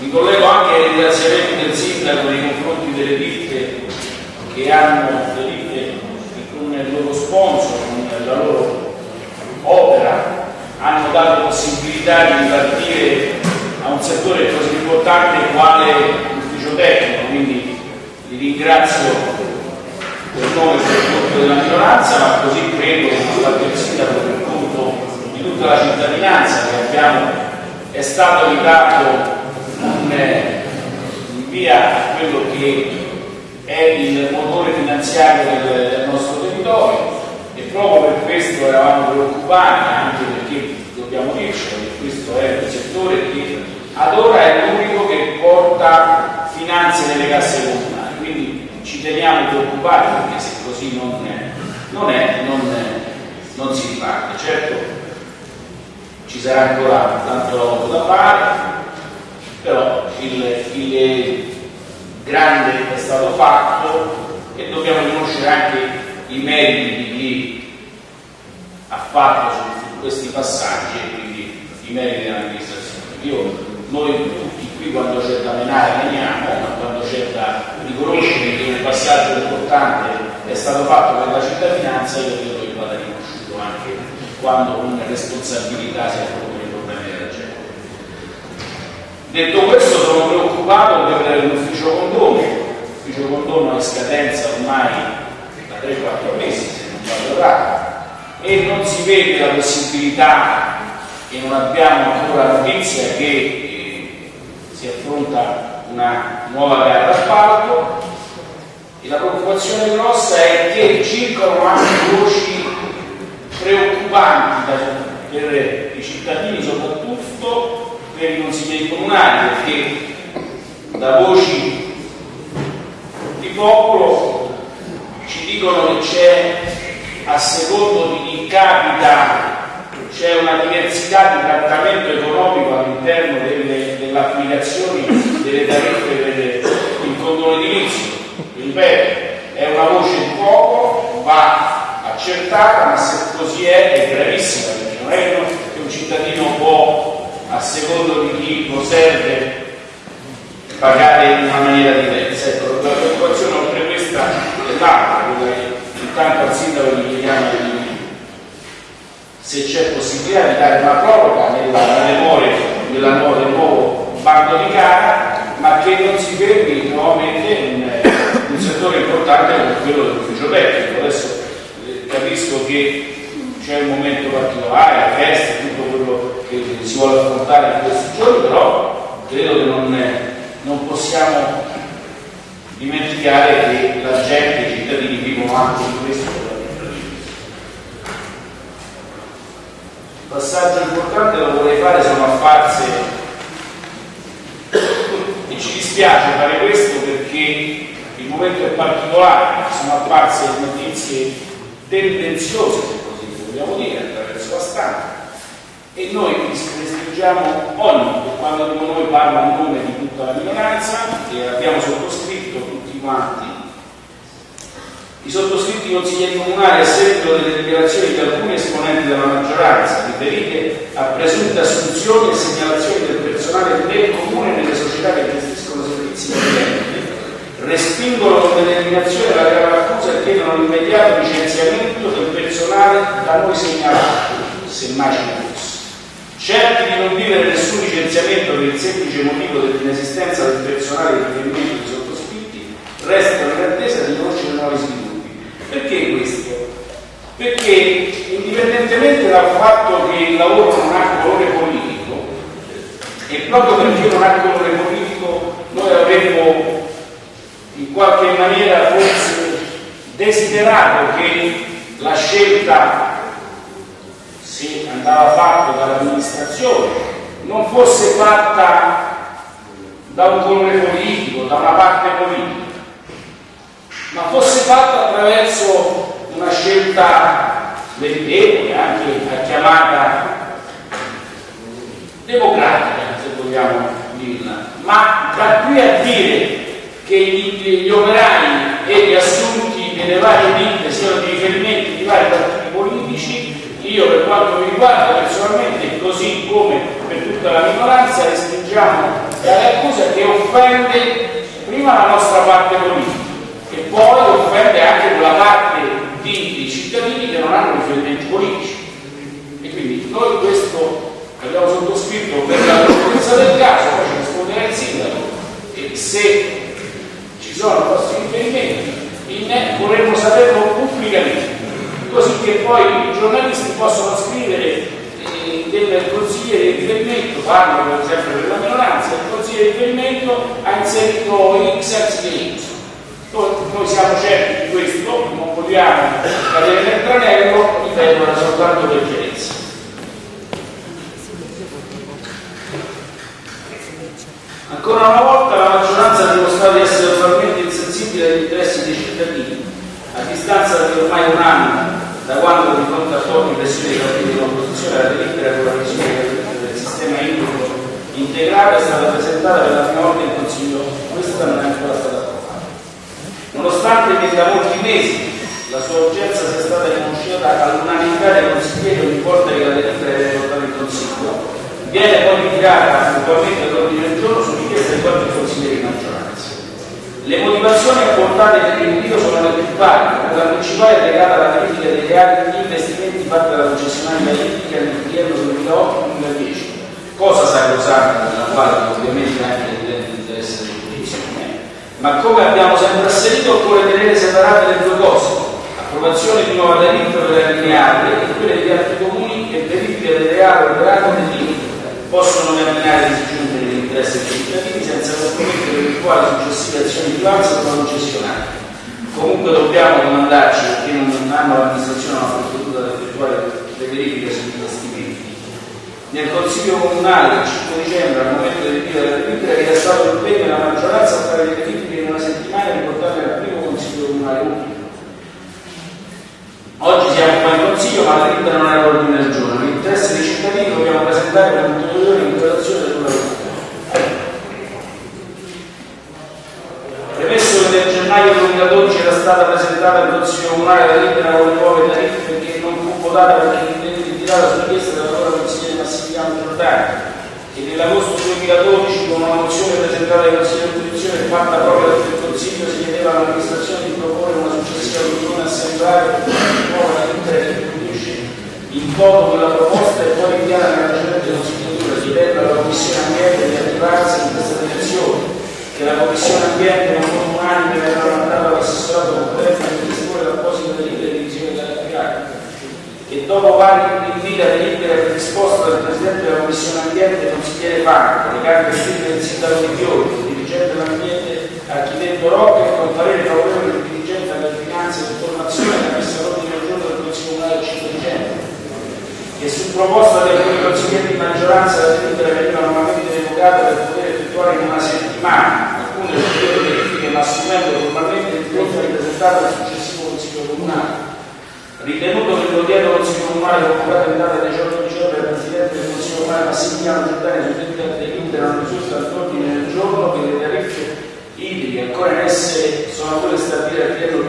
mi collego anche ai ringraziamenti del sindaco nei confronti delle ditte che hanno le con il loro sponsor, con la loro opera, hanno dato possibilità di ripartire a un settore così importante quale tecnico, quindi li ringrazio per nome e per conto della minoranza, ma così credo che fatto il sindaco per conto di tutta la cittadinanza che abbiamo, è stato aiutato in, in via a quello che è il motore finanziario del, del nostro territorio e proprio per questo eravamo preoccupati, anche perché dobbiamo dircelo che questo è un settore che ad ora è l'unico che porta finanze nelle casse comunali, quindi preoccupati perché se così non è, non, è, non, non si riparte. Certo ci sarà ancora tanto lavoro da fare, però il, il grande è stato fatto e dobbiamo riconoscere anche i meriti di chi ha fatto su questi passaggi e quindi i meriti dell'amministrazione. Io, noi tutti qui quando c'è da menare veniamo, ma quando c'è da riconoscere che un passaggio importante è stato fatto per la cittadinanza, io credo che vada riconosciuto anche quando una responsabilità si affronta i problemi della gente. Detto questo sono preoccupato per l'ufficio condono, l'ufficio condono è scadenza ormai da 3-4 mesi se non vado errato e non si vede la possibilità e non abbiamo ancora notizia che si affronta una nuova gara d'appalto e la preoccupazione grossa è che circolano anche voci preoccupanti per i cittadini soprattutto per i consiglieri comunali perché da voci di popolo ci dicono che c'è a secondo di chi capita c'è una diversità di trattamento economico all'interno delle, delle applicazioni delle tariffe il condono edilizio. Ripeto, è una voce di poco, va accertata, ma se così è è gravissima, perché non è che un cittadino può, a secondo di chi lo serve, pagare in una maniera diversa. Ecco, la preoccupazione oltre questa è l'altra, quella che intanto al sindaco gli chiediamo di se c'è possibilità di dare una proroga nella, more della nuova, del nuovo bando di gara, ma che non si fermi nuovamente in un settore importante come quello dell'ufficio tecnico. Adesso eh, capisco che c'è un momento particolare, la festa, tutto quello che si vuole affrontare in questi giorni, però credo che non, non possiamo dimenticare che la gente, i cittadini vivono anche in questo passaggio importante lo vorrei fare sono apparse e ci dispiace fare questo perché il momento è particolare sono apparse notizie tendenziose se così vogliamo dire attraverso la stampa. E noi restringiamo ogni quando dico noi parlo a nome di tutta la minoranza che abbiamo sottoscritto tutti quanti. I sottoscritti consiglieri comunali a seguito delle dichiarazioni di alcuni esponenti della maggioranza riferite a presunte assunzioni e segnalazioni del personale del comune e nelle società che clienti respingono con determinazione la grave accusa e chiedono l'immediato licenziamento del personale da noi segnalato, se mai ce fosse. Certi di non vivere nessun licenziamento per il semplice motivo dell'inesistenza del personale di riferimento dei sottoscritti, restano in attesa di conoscere nuovi sviluppi. Perché questo? Perché indipendentemente dal fatto che il lavoro non ha colore politico, e proprio perché non ha colore politico, noi avremmo in qualche maniera forse desiderato che la scelta, se andava fatta dall'amministrazione, non fosse fatta da un colore politico, da una parte politica ma fosse fatta attraverso una scelta meritevole, anche chiamata democratica, se vogliamo dirla. Ma da qui a dire che gli, gli operai e gli assunti nelle varie ditte siano di riferimento di vari partiti politici, io per quanto mi riguarda personalmente, così come per tutta la minoranza, restringiamo dalle accuse che offende prima la nostra parte politica e poi offende anche quella parte di, di cittadini che non hanno riferimenti politici. E quindi noi questo abbiamo sottoscritto per la correttezza del caso, poi ci risponderà il sindaco e se ci sono vostri riferimenti vorremmo saperlo pubblicamente, così che poi i giornalisti possono scrivere eh, del consigliere di riferimento, parlo per esempio della minoranza, il consigliere di riferimento ha inserito X anziché Y noi, siamo certi di questo, non vogliamo cadere nel tranello, ripeto, era soltanto per Ancora una volta la maggioranza ha dimostrato di essere totalmente insensibile agli interessi dei cittadini distanza di ormai un anno da quando di fronte a forti pressioni dei partiti dell'opposizione la delibera con la visione del sistema idrico integrato è stata presentata per la prima volta in Consiglio, questa non è ancora stata approvata. Nonostante che da molti mesi la sua urgenza sia stata riconosciuta all'unanimità dei consiglieri ogni volta che la delibera viene portata in Consiglio, viene poi ritirata puntualmente l'ordine del giorno su richiesta di qualche consiglieri di maggioranza. Le motivazioni apportate per l'invio sono le più varie, la principale è legata alla verifica dei reali investimenti fatti dalla concessionaria idrica nel triennio 2008-2010. Cosa sta causando nella quale ovviamente anche evidente interesse di giurisdizione, ma come abbiamo sempre asserito occorre tenere separate le due cose, approvazione di nuova delibera per la lineare e quelle di altri comuni che verifica del reale operato nel limite possono determinare disgiunte dell'interesse dei cittadini senza compromettere eventuali successive azioni di avanzo con la concessionaria. Comunque dobbiamo domandarci perché non hanno l'amministrazione una procedura da effettuare le verifiche sugli investimenti. Nel Consiglio Comunale del 5 dicembre, al momento del ritiro della delibera, era stato l'impegno della maggioranza a fare le verifiche in una settimana e riportarle al primo Consiglio Comunale utile. Oggi siamo qua in Consiglio, ma la delibera non è all'ordine del giorno. L'interesse dei cittadini dobbiamo presentare un ulteriore interrogazione sulla delibera. Premesso che nel gennaio 2012 era stata presentata al Consiglio Comunale la lettera con nuove tariffe che non fu votata perché ritirata su richiesta dell'allora consigliere Massimiliano Giordani, che nell'agosto 2012 con una mozione presentata ai consigli di opposizione fatta proprio dal Consiglio si chiedeva all'amministrazione di proporre una successiva riunione assemblare una nuova lettera che introduce in voto quella proposta e poi inviata nella precedente consigliatura chiedendo alla Commissione Ambiente di attivarsi in questa direzione che la Commissione Ambiente non fu unanime verrà mandata all'assessorato competente per disporre l'apposita delibera di divisione della carica e dopo vari inviti a delibera predisposta dal Presidente della Commissione Ambiente consigliere Franco, le carte scritte del sindaco Di Fiori, dirigente dell'ambiente architetto Rocca e con parere favorevole del dirigente della finanza e informazione che ha messo all'ordine del giorno del Consiglio Comunale del 5 dicembre. Che su proposta di alcuni consiglieri di maggioranza la delibera veniva normalmente revocata per poter effettuare in una settimana alcune ulteriori verifiche ma assumendo formalmente il di presentare al successivo Consiglio Comunale. Ritenuto che l'odierno Consiglio Comunale convocato in data 18 dicembre dal Presidente del Consiglio Comunale Massimiliano Giordani su delibera delibera non risulta all'ordine del giorno che le tariffe idriche ancora in essere sono quelle stabilite al triennio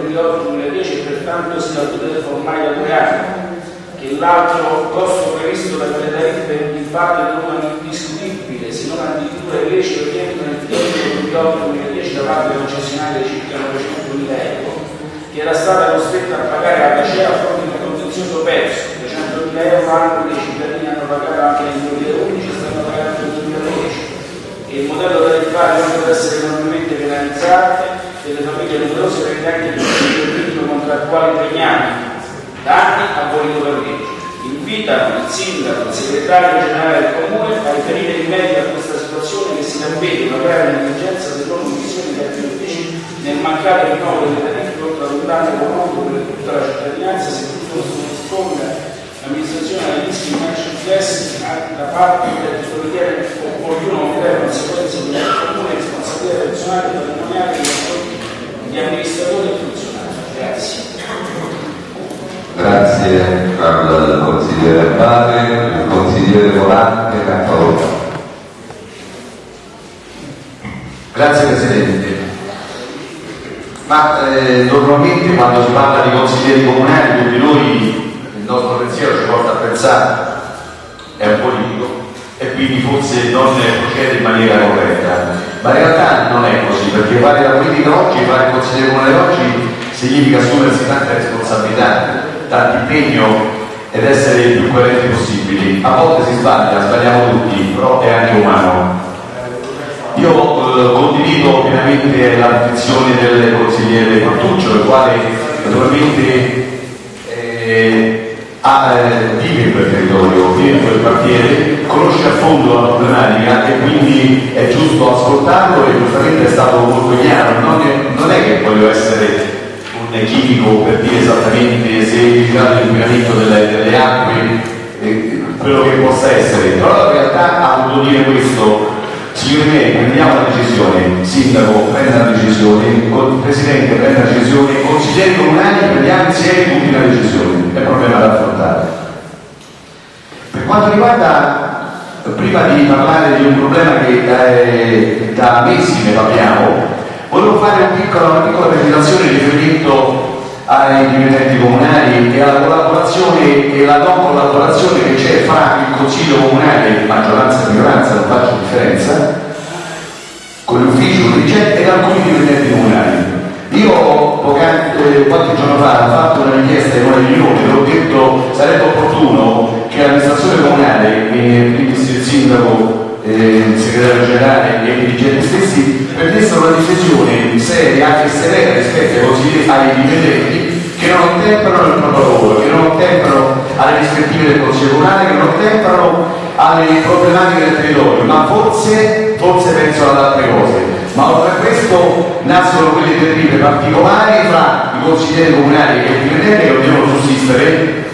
2008-2010 e pertanto scadute formali da due anni che l'altro costo previsto da quelle tariffe infatti non è indiscutibile, se non addirittura illecito rientro nel triennio 2008-2010 da parte del concessionario di circa 900.000 euro, che era stata costretta a pagare la Cacea a fronte di un contenzioso perso, 300.000 euro anche che i cittadini hanno pagato anche nel 2011 e stanno pagando nel 2010 e il modello tariffario non deve essere enormemente penalizzante e le famiglie numerose ritenenti di un ritmo contrattuale impegnati da anni ha voluto per legge. Invita il sindaco, il segretario generale del comune a riferire in merito a questa situazione che si ravvede una grave delle loro missioni di altri uffici nel mancato rinnovo delle tariffe un danno economico per tutta la cittadinanza se tutto non si risponde l'amministrazione ai rischi incessi da parte del che ritiene opportuno creare conseguenze di una comune responsabilità personale e patrimoniale di amministratori e funzionari. Grazie. Grazie al consigliere Abate, il consigliere Volante e Cantarotta. Grazie Presidente. Ma eh, normalmente quando si parla di consiglieri comunali, tutti noi, il nostro pensiero ci porta a pensare, è un politico e quindi forse non procede in maniera corretta. Ma in realtà non è così, perché fare la politica oggi, fare il consigliere comunale oggi significa assumersi tante responsabilità, tanto impegno ed essere il più coerenti possibili. A volte si sbaglia, sbagliamo tutti, però è anche umano. Io eh, condivido pienamente la posizione del consigliere Cortuccio, il quale naturalmente eh, ha, eh, vive quel territorio, vive in quel quartiere, conosce a fondo la problematica e quindi è giusto ascoltarlo e giustamente è stato molto chiaro. Non è, non è che voglio essere un chimico per dire esattamente se il grado di inquinamento delle, delle acque eh, quello che possa essere, però la realtà ha voluto dire questo signori miei, prendiamo la decisione, sindaco prenda la decisione, presidente prenda la decisione, consiglieri comunali prendiamo insieme tutti la decisione, è un problema da affrontare. Per quanto riguarda, prima di parlare di un problema che eh, da mesi ne parliamo, volevo fare un piccolo, una piccola presentazione in riferimento ai dipendenti comunali e alla collaborazione e la non collaborazione che c'è fra il Consiglio Comunale, maggioranza e minoranza, non faccio differenza, con l'ufficio, dirigente e alcuni dipendenti comunali. Io eh, qualche giorno fa ho fatto una richiesta in una riunione ho detto sarebbe opportuno che l'amministrazione comunale, e quindi il sindaco, eh, il segretario generale e i dirigenti stessi prendessero una decisione seria e severa rispetto ai consiglieri, ai dipendenti che non ottemperano il proprio lavoro, che non ottemperano alle rispettive del Consiglio Comunale, che non ottemperano alle problematiche del territorio, ma forse, forse pensano ad altre cose. Ma oltre a questo nascono quelle terribili particolari fra i consiglieri comunali e i dipendenti che non devono sussistere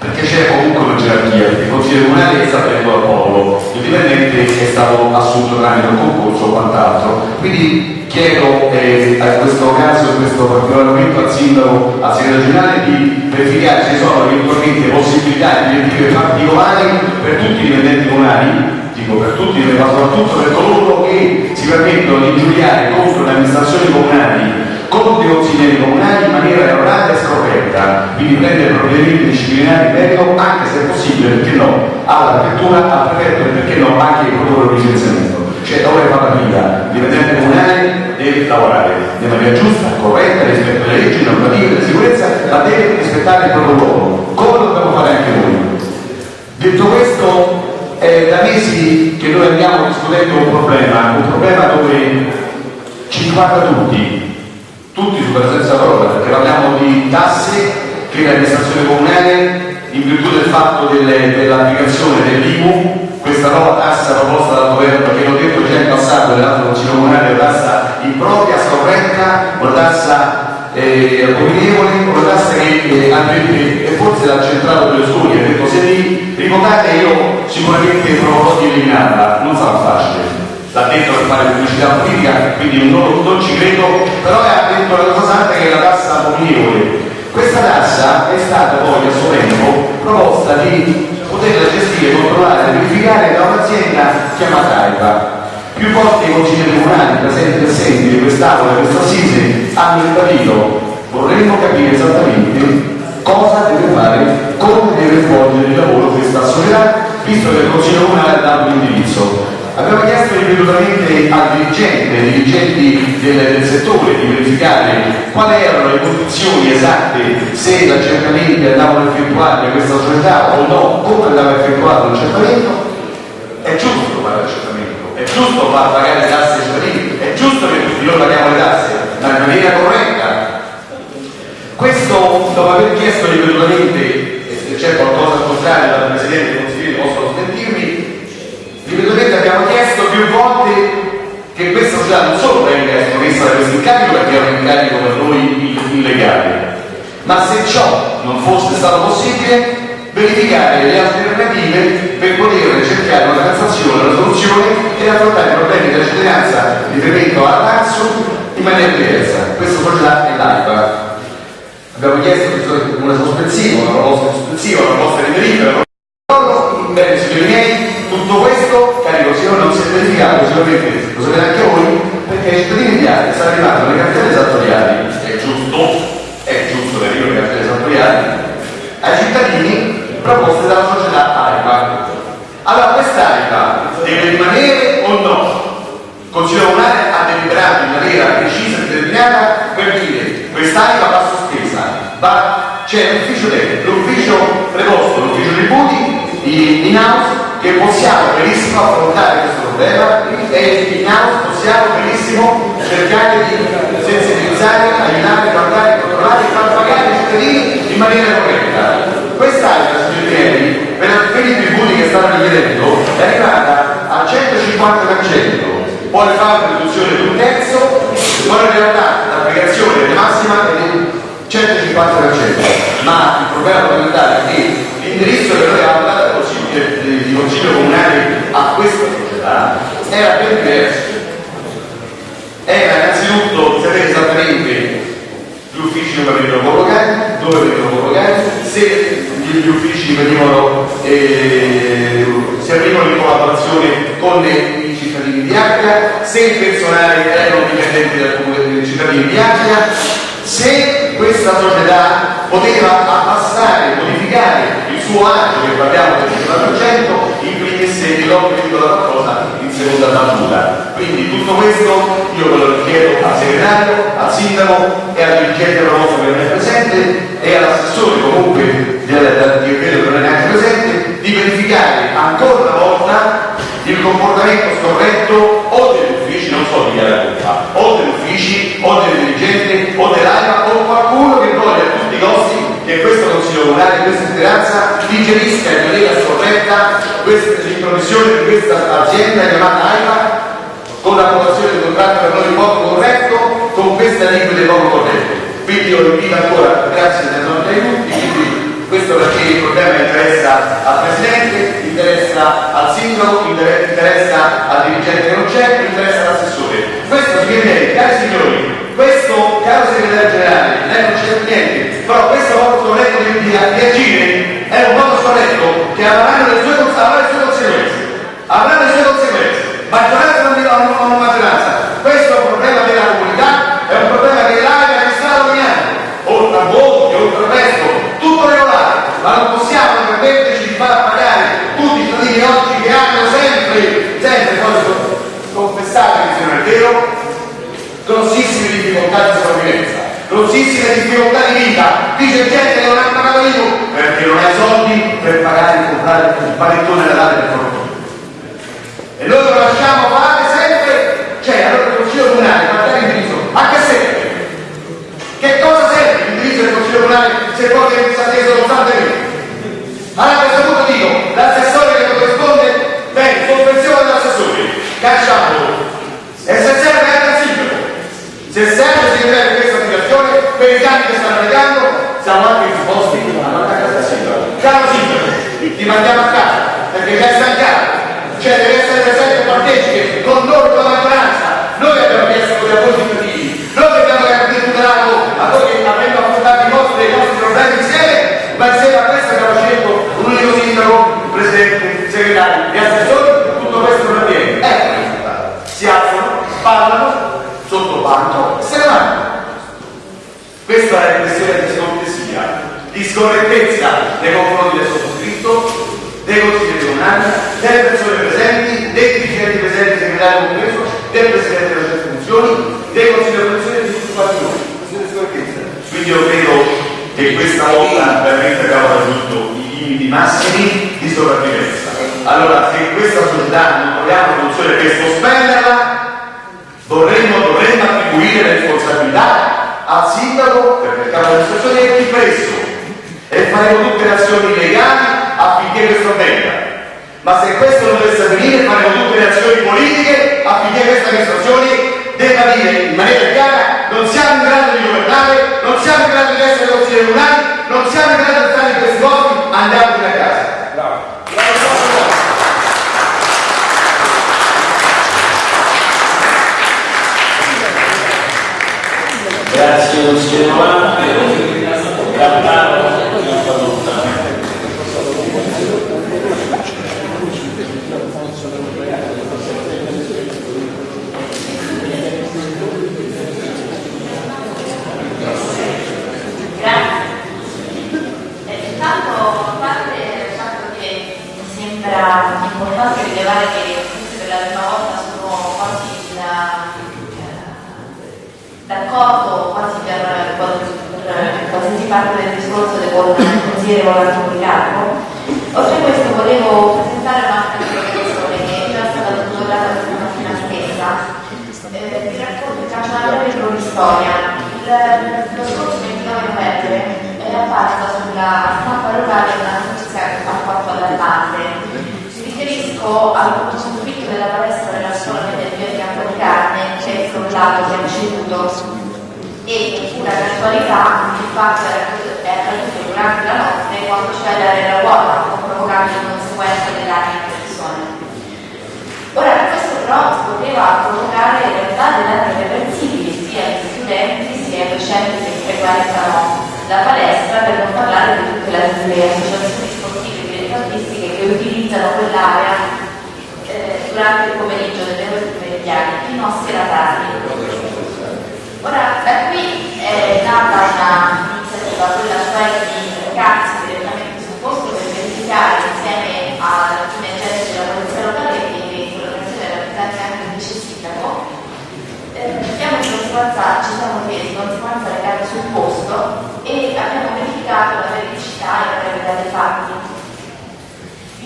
perché c'è comunque una gerarchia, il consigliere comunale è stato eletto al popolo, il dipendente è stato assunto tramite un concorso o quant'altro. Quindi chiedo eh, a questo caso, in questo particolare momento, al sindaco, al segretario generale di verificare se sono eventualmente possibilità di direttive particolari per tutti i dipendenti comunali, dico per tutti, ma soprattutto per coloro che si permettono di ingiuriare contro le amministrazioni comunali contro i consiglieri comunali in maniera errata e scoperta, quindi prendere provvedimenti disciplinari in merito, anche se è possibile, perché no, alla prefettura, al prefetto e perché no, anche il protocollo di licenziamento. Cioè dove fa la vita, il dipendente comunale deve lavorare in maniera giusta, corretta, rispetto alle leggi, normative di sicurezza, ma deve rispettare il proprio ruolo, come dobbiamo fare anche noi. Detto questo, è da mesi che noi andiamo discutendo un problema, un problema dove ci riguarda tutti, tutti su presenza parola, perché parliamo di tasse che l'amministrazione comunale, in virtù del fatto delle, dell'applicazione dell'IMU, questa nuova tassa proposta dal governo, che l'ho detto già in passato nell'altro consiglio comunale, una tassa impropria, scorretta, una tassa eh, abominevole, una tassa che eh, andrebbe, e forse l'ha centrato per Sconi, ha detto se li rivocate io sicuramente proverò di eliminarla, non sarà facile l'ha detto per fare pubblicità politica, quindi non, non ci credo, però ha detto la cosa santa che è la tassa abominevole. Questa tassa è stata poi a suo tempo proposta di poterla gestire, controllare, verificare da un'azienda chiamata AIPA. Più volte i consiglieri comunali presenti e assenti di quest'aula e questa assise hanno ribadito vorremmo capire esattamente cosa deve fare, come deve svolgere il lavoro questa società, visto che il Consiglio Comunale ha dato l'indirizzo. Abbiamo chiesto ripetutamente al dirigente, ai dirigenti del, del, settore di verificare quali erano le condizioni esatte se l'accertamenti andavano effettuati da questa società o no, come andava effettuato l'accertamento. È giusto l'accertamento, giusto far pagare le tasse ai cittadini, è giusto che tutti noi paghiamo le tasse, ma in maniera corretta. Questo, dopo aver chiesto ripetutamente, e se c'è qualcosa da contrario dal Presidente del Consiglio possono smentirmi, ripetutamente abbiamo chiesto più volte che questa società non solo venga espressa da questo incarico perché è un incarico per noi illegale, ma se ciò non fosse stato possibile verificare le alternative per poter cercare una transazione, una soluzione e affrontare i problemi della cittadinanza riferimento all'AXO in maniera diversa. Questa società è l'AIPA. Abbiamo chiesto una sospensiva, una proposta sospensiva, una proposta di verifica. Bene, signori miei, tutto questo, cari consiglieri, non si è verificato, sicuramente lo sapete anche voi, perché ai cittadini italiani stanno arrivando le cartelle esattoriali, è giusto, è giusto che arrivino le cartelle esattoriali, ai cittadini proposte dalla società. AIPA deve rimanere o no? Il Consiglio Comunale ha deliberato in maniera precisa e determinata per dire questa AIPA va sospesa, va, c'è l'ufficio tecnico, l'ufficio preposto, l'ufficio tributi in house che possiamo benissimo affrontare questo problema e in house possiamo benissimo cercare di sensibilizzare, aiutare, guardare, controllare e far pagare i cittadini in maniera corretta. Quest'altra, signori per i tributi che stanno richiedendo, è arrivata al 150%, poi fa una riduzione di un terzo, ma in realtà l'applicazione massima è del 150%, ma il problema fondamentale è che l'indirizzo che noi abbiamo dato di Consiglio Comunale a questa società era ben diverso. Era innanzitutto sapere esattamente gli uffici dove venivano collocati, dove venivano collocati, se gli uffici venivano, eh, se avevano in collaborazione con i cittadini di Acqua, se il personale erano dipendenti dal comune dei cittadini di Acqua, se questa società poteva abbassare, modificare il suo agio, che parliamo del 50%, imprimesse l'obbligo della qualcosa seconda battuta. Quindi tutto questo io ve lo chiedo al segretario, al sindaco e al dirigente promosso che non è presente e all'assessore comunque del, che che non è neanche presente, di verificare ancora una volta il comportamento scorretto o degli uffici, non so di chi colpa, o degli uffici, o del dirigente, o dell'AIA, o qualcuno che voglia a tutti i costi che questo Consiglio Comunale, questa speranza digerisca in maniera scorretta l'intromissione di questa azienda chiamata AIPA con l'approvazione del contratto per noi poco corretto, con questa liquide poco corretto. Quindi io invito ancora, grazie del nome di tutti, questo perché il problema interessa al Presidente, interessa al Sindaco, interessa al dirigente che non c'è, interessa all'assessore. Questo significa, cari signori, questo, caro segretario generale, lei non c'è niente, però questo voto scorretto di, di, di agire è un voto scorretto che avranno le sue, avrà le sue conseguenze. Avrà le sue conseguenze. Maggioranza non dirà o non maggioranza. Questo è un problema della comunità, è un problema l'AIA che sta dominando, oltre a voti, oltre al resto, tutto regolare, ma non possiamo permetterci di far pagare tutti i cittadini oggi che hanno sempre, sempre, poi confessate che non è vero, grossissime difficoltà di sopravvivenza, grossissime difficoltà di vita. Dice gente che non l'IVU perché non ha i soldi per pagare e comprare un panettone da dare per fortuna. E noi lo lasciamo fare sempre, cioè allora il Consiglio Comunale, guardate l'indirizzo, a che serve? Che cosa serve l'indirizzo del Consiglio Comunale se poi viene disatteso costantemente? Allora a questo punto dico, l'assessore che corrisponde, bene, sospensione dell'assessore, cacciamolo. E se serve anche il sindaco, se serve si deve questa situazione, per i danni che stanno legando, siamo anche disposti a mandare a casa il sindaco. Caro sindaco, ti mandiamo a casa, perché già è stancato. Cioè deve essere presente e partecipe con noi, con la maggioranza. Noi abbiamo chiesto quelli a voi cittadini, noi abbiamo tutelato a voi che avremmo affrontato i vostri, i nostri problemi insieme, ma insieme a questo abbiamo scelto un unico sindaco, presidente, segretario e assessore, tutto questo non avviene. Ecco il. Si alzano, parlano, sotto banco e se ne vanno. Questa è scortesia, di scorrettezza nei confronti del sottoscritto, dei consiglieri comunali, delle persone presenti, dei dirigenti presenti, segretario compreso, del presidente delle sue funzioni, dei consigli di amministrazione di tutti quanti noi. Di. Quindi io credo che questa volta veramente abbiamo raggiunto i limiti massimi di sopravvivenza. Allora, se questa società non troviamo una soluzione per sospenderla, dovremmo, dovremmo attribuire le responsabilità al sindaco, perché il capo dell'amministrazione è più presso e faremo tutte le azioni legali affinché questo avvenga. Ma se questo non dovesse avvenire faremo tutte le azioni politiche affinché questa amministrazione debba dire in maniera chiara non siamo in grado di governare, non siamo in grado di essere consiglieri comunali, non siamo in grado di stare in questi posti, andiamo a casa. Grazie consigliere Volante. Gattaro, non fa lontano. Grazie. Eh, intanto, a parte il fatto che mi importante rilevare che per la prima volta sono quasi eh, d'accordo quasi per, qualsiasi parte del discorso del il consigliere Volante Policarpo. Oltre a questo volevo presentare un'altra informazione che è già stata tutelata questa mattina stessa. Eh, vi racconto, faccio una breve cronistoria. Il- Lo scorso 29 novembre è apparsa sulla stampa locale una notizia alquanto allarmante. Mi specifico al circuito della palestra della zona del mio fianco di carne c'è il soldato che ha ricevuto e una casualità il fatto era è accaduto durante la notte quando c'era l'aria ruota provocando le conseguenza dell'aria in persone. Ora questo però poteva provocare in realtà delle danni sia agli studenti sia ai docenti che frequentano la palestra per non parlare di tutte le associazioni utilizzano quell'area eh, durante il pomeriggio delle ore pomeridiane, fino a sera tardi. Ora, da qui è nata un'iniziativa, quella cioè di recarsi direttamente sul posto per verificare insieme ad alcuni agenti della polizia locale che in collaborazione rappresentati anche il vice sindaco, eh, abbiamo conseguenza, ci siamo chiesti di conseguenza recati sul posto e abbiamo verificato la veridicità e la gravità dei fatti.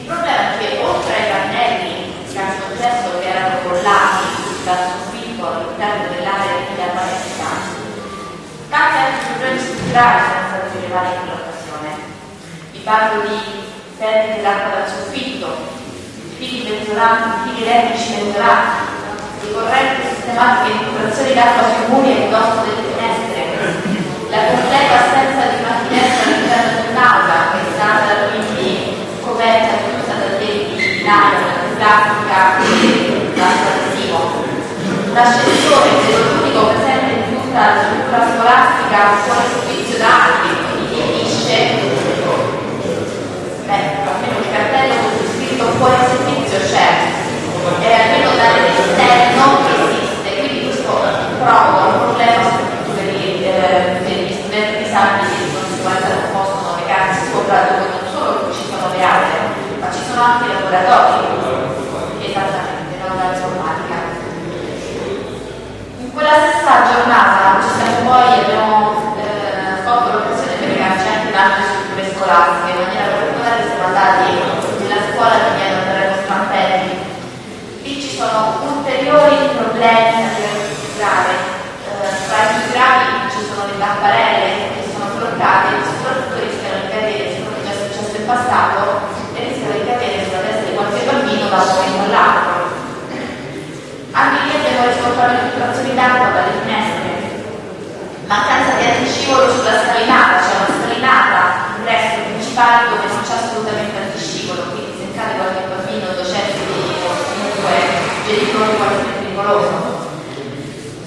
Problema è che oltre ai pannelli in caso concesso che erano collati dal soffitto all'interno dell'area della palestra, tanti altri problemi strutturali sono stati rilevati in quell'occasione. Vi parlo di perdite d'acqua dal soffitto, fili penzolanti, fili elettrici penzolanti, ricorrenti sistematiche infiltrazioni d'acqua sui muri e indosso delle finestre, la completa assenza di una finestra all'interno dell'aula che è stata quindi coperta e chiusa da dei di nylon, plastica e gas adesivo. L'ascensore è l'unico presente in tutta la struttura scolastica fuori servizio da anni, quindi finisce? Beh, almeno il cartello con scritto fuori servizio c'è, e almeno dall'esterno esiste, quindi questo provoca un problema soprattutto per, i, eh, per gli studenti disabili di conseguenza non possono recarsi sopra dove non solo ci sono le aule, ma ci sono anche i laboratori, esattamente, non la informatica. In quella stessa giornata ci siamo poi, abbiamo eh, colto l'occasione per recarci anche in altre strutture scolastiche, in maniera particolare siamo andati nella scuola di Piano Terreno Strampelli. Lì ci sono ulteriori problemi a livello strutturale. Eh, tra i più gravi ci sono le tapparelle che sono bloccate e soprattutto rischiano di cadere, come già successo in passato, e rischiano di cadere sulla testa di qualche bambino da un momento all'altro. Anche riscontrato infiltrazioni d'acqua dalle finestre, mancanza di antiscivolo sulla scalinata, c'è una scalinata ingresso principale dove non c'è assolutamente antiscivolo, quindi se cade qualche bambino, docente o comunque genitori qualche pericoloso.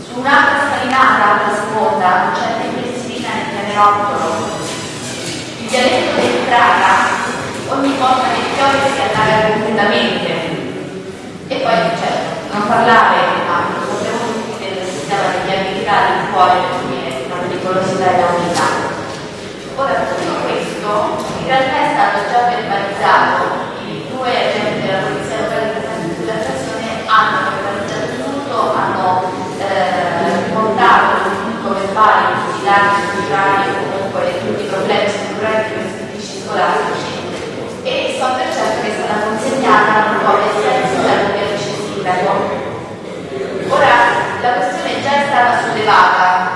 Su un'altra scalinata, la seconda, non c'è pensilina né pianerottolo. Il dialetto dell'entrata, ogni volta che piove si allaga completamente. E poi certo, non parlare, ma sappiamo tutti del sistema di viabilità del cuore per dire la pericolosità e la unità. Ora tutto questo in realtà è stato già verbalizzato, i due agenti della polizia locale presenti sull'azione hanno verbalizzato tutto, hanno eh, portato il punto verbale tutti i dati strutturali o comunque tutti i problemi strutturali di questi uffici scolastici e so per certo che è stata consegnata una copia sia al sindaco che vice sindaco. Ora, la questione già è stata sollevata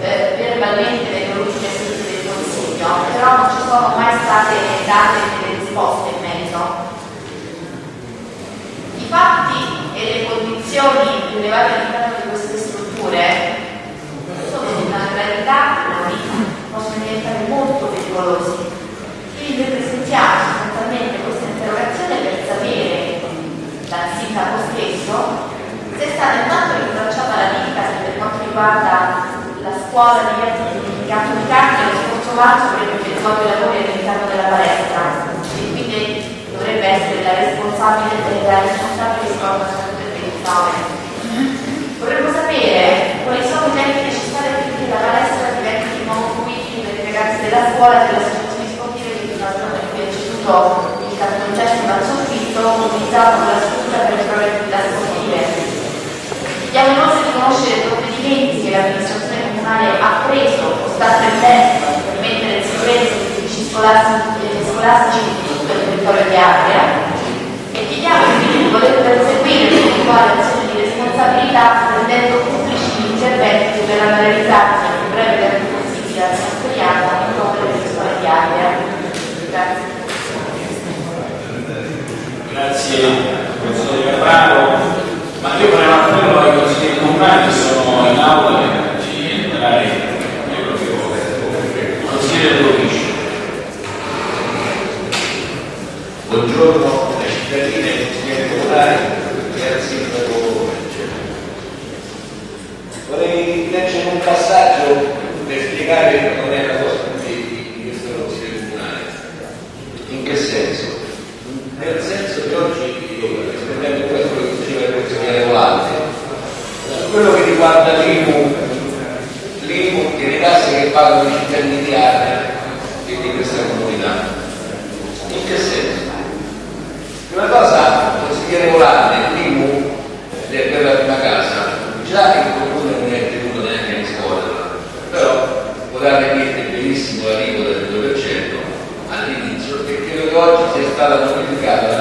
eh, verbalmente nelle ultime sedute del Consiglio, però non ci sono mai state date delle risposte in merito. I fatti e le condizioni rilevate all'interno di queste strutture sono di una gravità inaudita, possono diventare molto pericolosi. Quindi presentiamo sostanzialmente questa interrogazione per sapere dal sindaco stesso se è stata intanto rintracciata la ditta che per quanto riguarda la scuola di di Cattolicati lo scorso marzo per effettuato i lavori all'interno della palestra e quindi dovrebbe essere la responsabile la responsabile di cosa del 29. Vorremmo sapere quali sono i tempi necessari affinché la palestra diventi di nuovo fruibile per i ragazzi della scuola e delle associazioni sportive fino al giorno in è ceduto il cartongesso dal soffitto utilizzato nella struttura per le prove di sportive. Chiediamo inoltre di conoscere provvedimenti che l'amministrazione comunale ha preso o sta prendendo per mettere in sicurezza gli uffici scolastici, di tutto il territorio di area e chiediamo quindi di poter perseguire l'eventuale azione di responsabilità rendendo pubblici gli interventi che verranno realizzati nel breve tempo possibile al Santoriano in nome delle scuole di area. Grazie. Grazie professore Capraro, ma io un appello ai consiglieri comunali in aula ruoli. Consigliere cittadini e ai consiglieri comunali e Vorrei leggere un passaggio per spiegare non è una cosa di, di, questo consiglio comunale. In che? Nel senso che oggi, rispondendo a questo che diceva il consigliere Volante, su quello che riguarda l'IMU, l'IMU e le tasse che pagano i cittadini di area e di questa comunità. In che senso? Prima cosa, consigliere Volante, l'IMU per la prima casa, già il comune non è tenuto neanche a riscuoterla, però potrà venire benissimo la regola del 2% all'inizio e credo che oggi sia stata modificata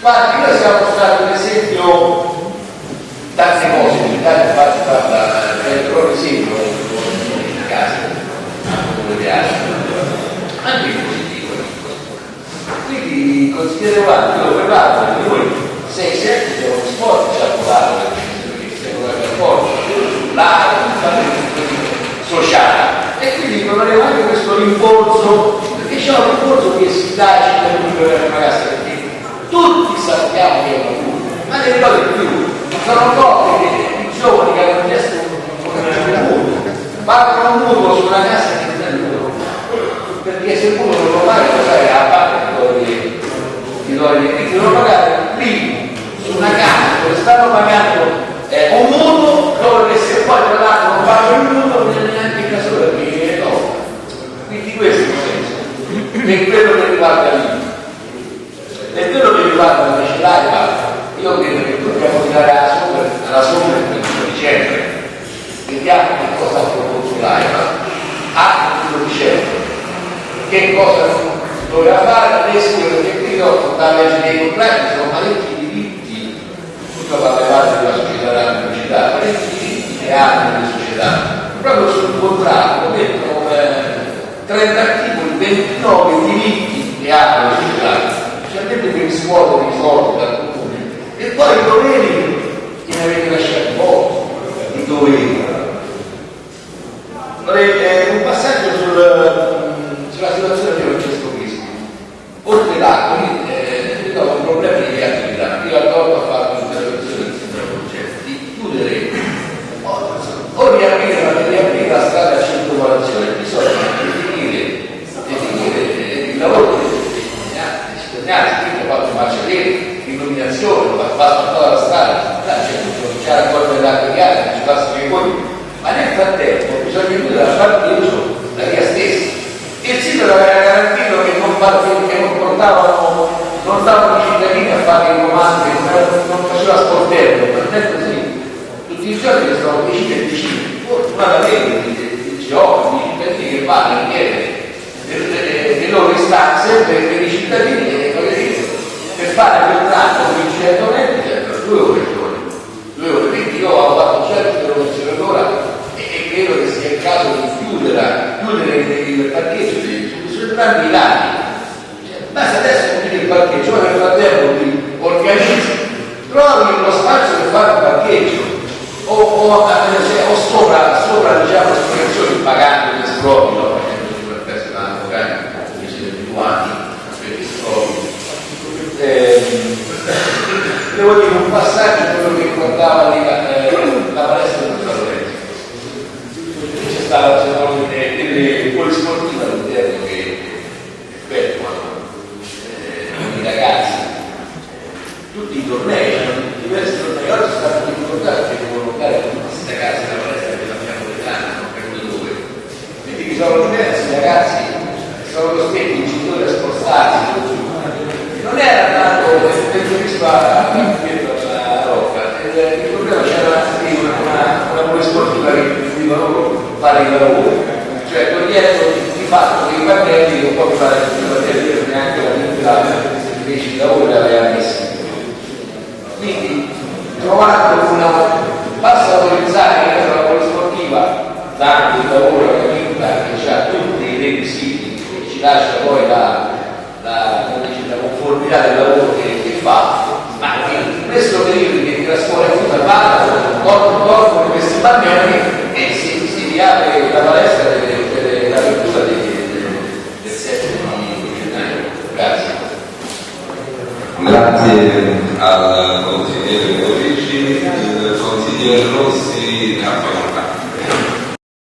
Guardi, noi siamo stati un esempio tante cose, in Italia infatti parla, è proprio esempio in casa, come piace, anche in positivo. Quindi consigliere Guardi, io che noi 6-7 siamo sport ci ha provato perché siamo d'accordo, la sociale e quindi proveremo anche questo rimborso perché c'è un rimborso che si dà ai cittadini per la casa perché tutti sappiamo che è culpa ma ne ricordo di più sono che i giovani che hanno chiesto un mutuo pagano un mutuo su una casa che non è loro perché se uno non lo paga lo sai a parte ti do gli quindi devono pagare prima su una casa dove stanno pagando eh, un mutuo dove se poi tra l'altro non pago il mutuo non è neanche il caso perché no quindi questo è il senso è quello che riguarda l'IMU è quello che riguarda la macellaria io credo che dobbiamo tirare alla sombra alla sombra il 21 dicembre. Vediamo che cosa ha proposto l'AIPA a 21 dicembre. Che cosa doveva fare? Adesso perché qui dopo da leggere dei contratti sono parecchi diritti. Tutto fa parte della società della pubblicità parecchi diritti che hanno le società. Proprio sul contratto mettono eh, 30 articoli 29 diritti che hanno le società riscuotere i soldi dal comune e poi i doveri che ne avete lasciati voi i doveri sono venuti dalla parte di uso da stessa il sindaco aveva garantito che non, che non portavano non stavano i cittadini a fare i comandi non faceva sportello. Sportello sì. Tutti i giorni che sono vicini e vicini. Fortunatamente i giovani oh, i cittadini che vanno in piedi, le loro istanze per, i cittadini e le loro per fare parcheggio su, entrambi i lati. Cioè, basta adesso chiudere il parcheggio, ma nel frattempo ti organizzi, trovi uno spazio per fare un parcheggio o, o, o sopra, sopra diciamo, le pagando l'esproprio umani, aspetti storici. Eh, devo dire un passaggio quello che ricordava eh, la palestra di Lorenzo. C'è stata c'erano delle, delle polisportive all'interno che effettuano eh, i ragazzi, tutti i tornei, diversi tornei, oggi sono stati ricordati che devono fare con questi ragazzi la palestra che l'abbiamo dell'anno, non capito dove. Quindi che sono diversi ragazzi sono costretti i genitori a spostarsi non era tanto previsto a dietro rocca il problema c'era una, una, una polisportiva che loro fare i lavori cioè togliendo di fatto che i bambini non può fare i bambini neanche la piccola invece di lavoro l'aveva messi quindi trovando una basta autorizzare che la polisportiva dando il lavoro che ha tutti i requisiti lascia poi la, la, la conformità del lavoro che, che fa, ma in questo periodo che la è tutta fatta, corpo corpo con questi bambini e si, si riapre la palestra dell'apertura del, del 7 di gennaio. Grazie. Grazie al consigliere Dorici, il consigliere Rossi ha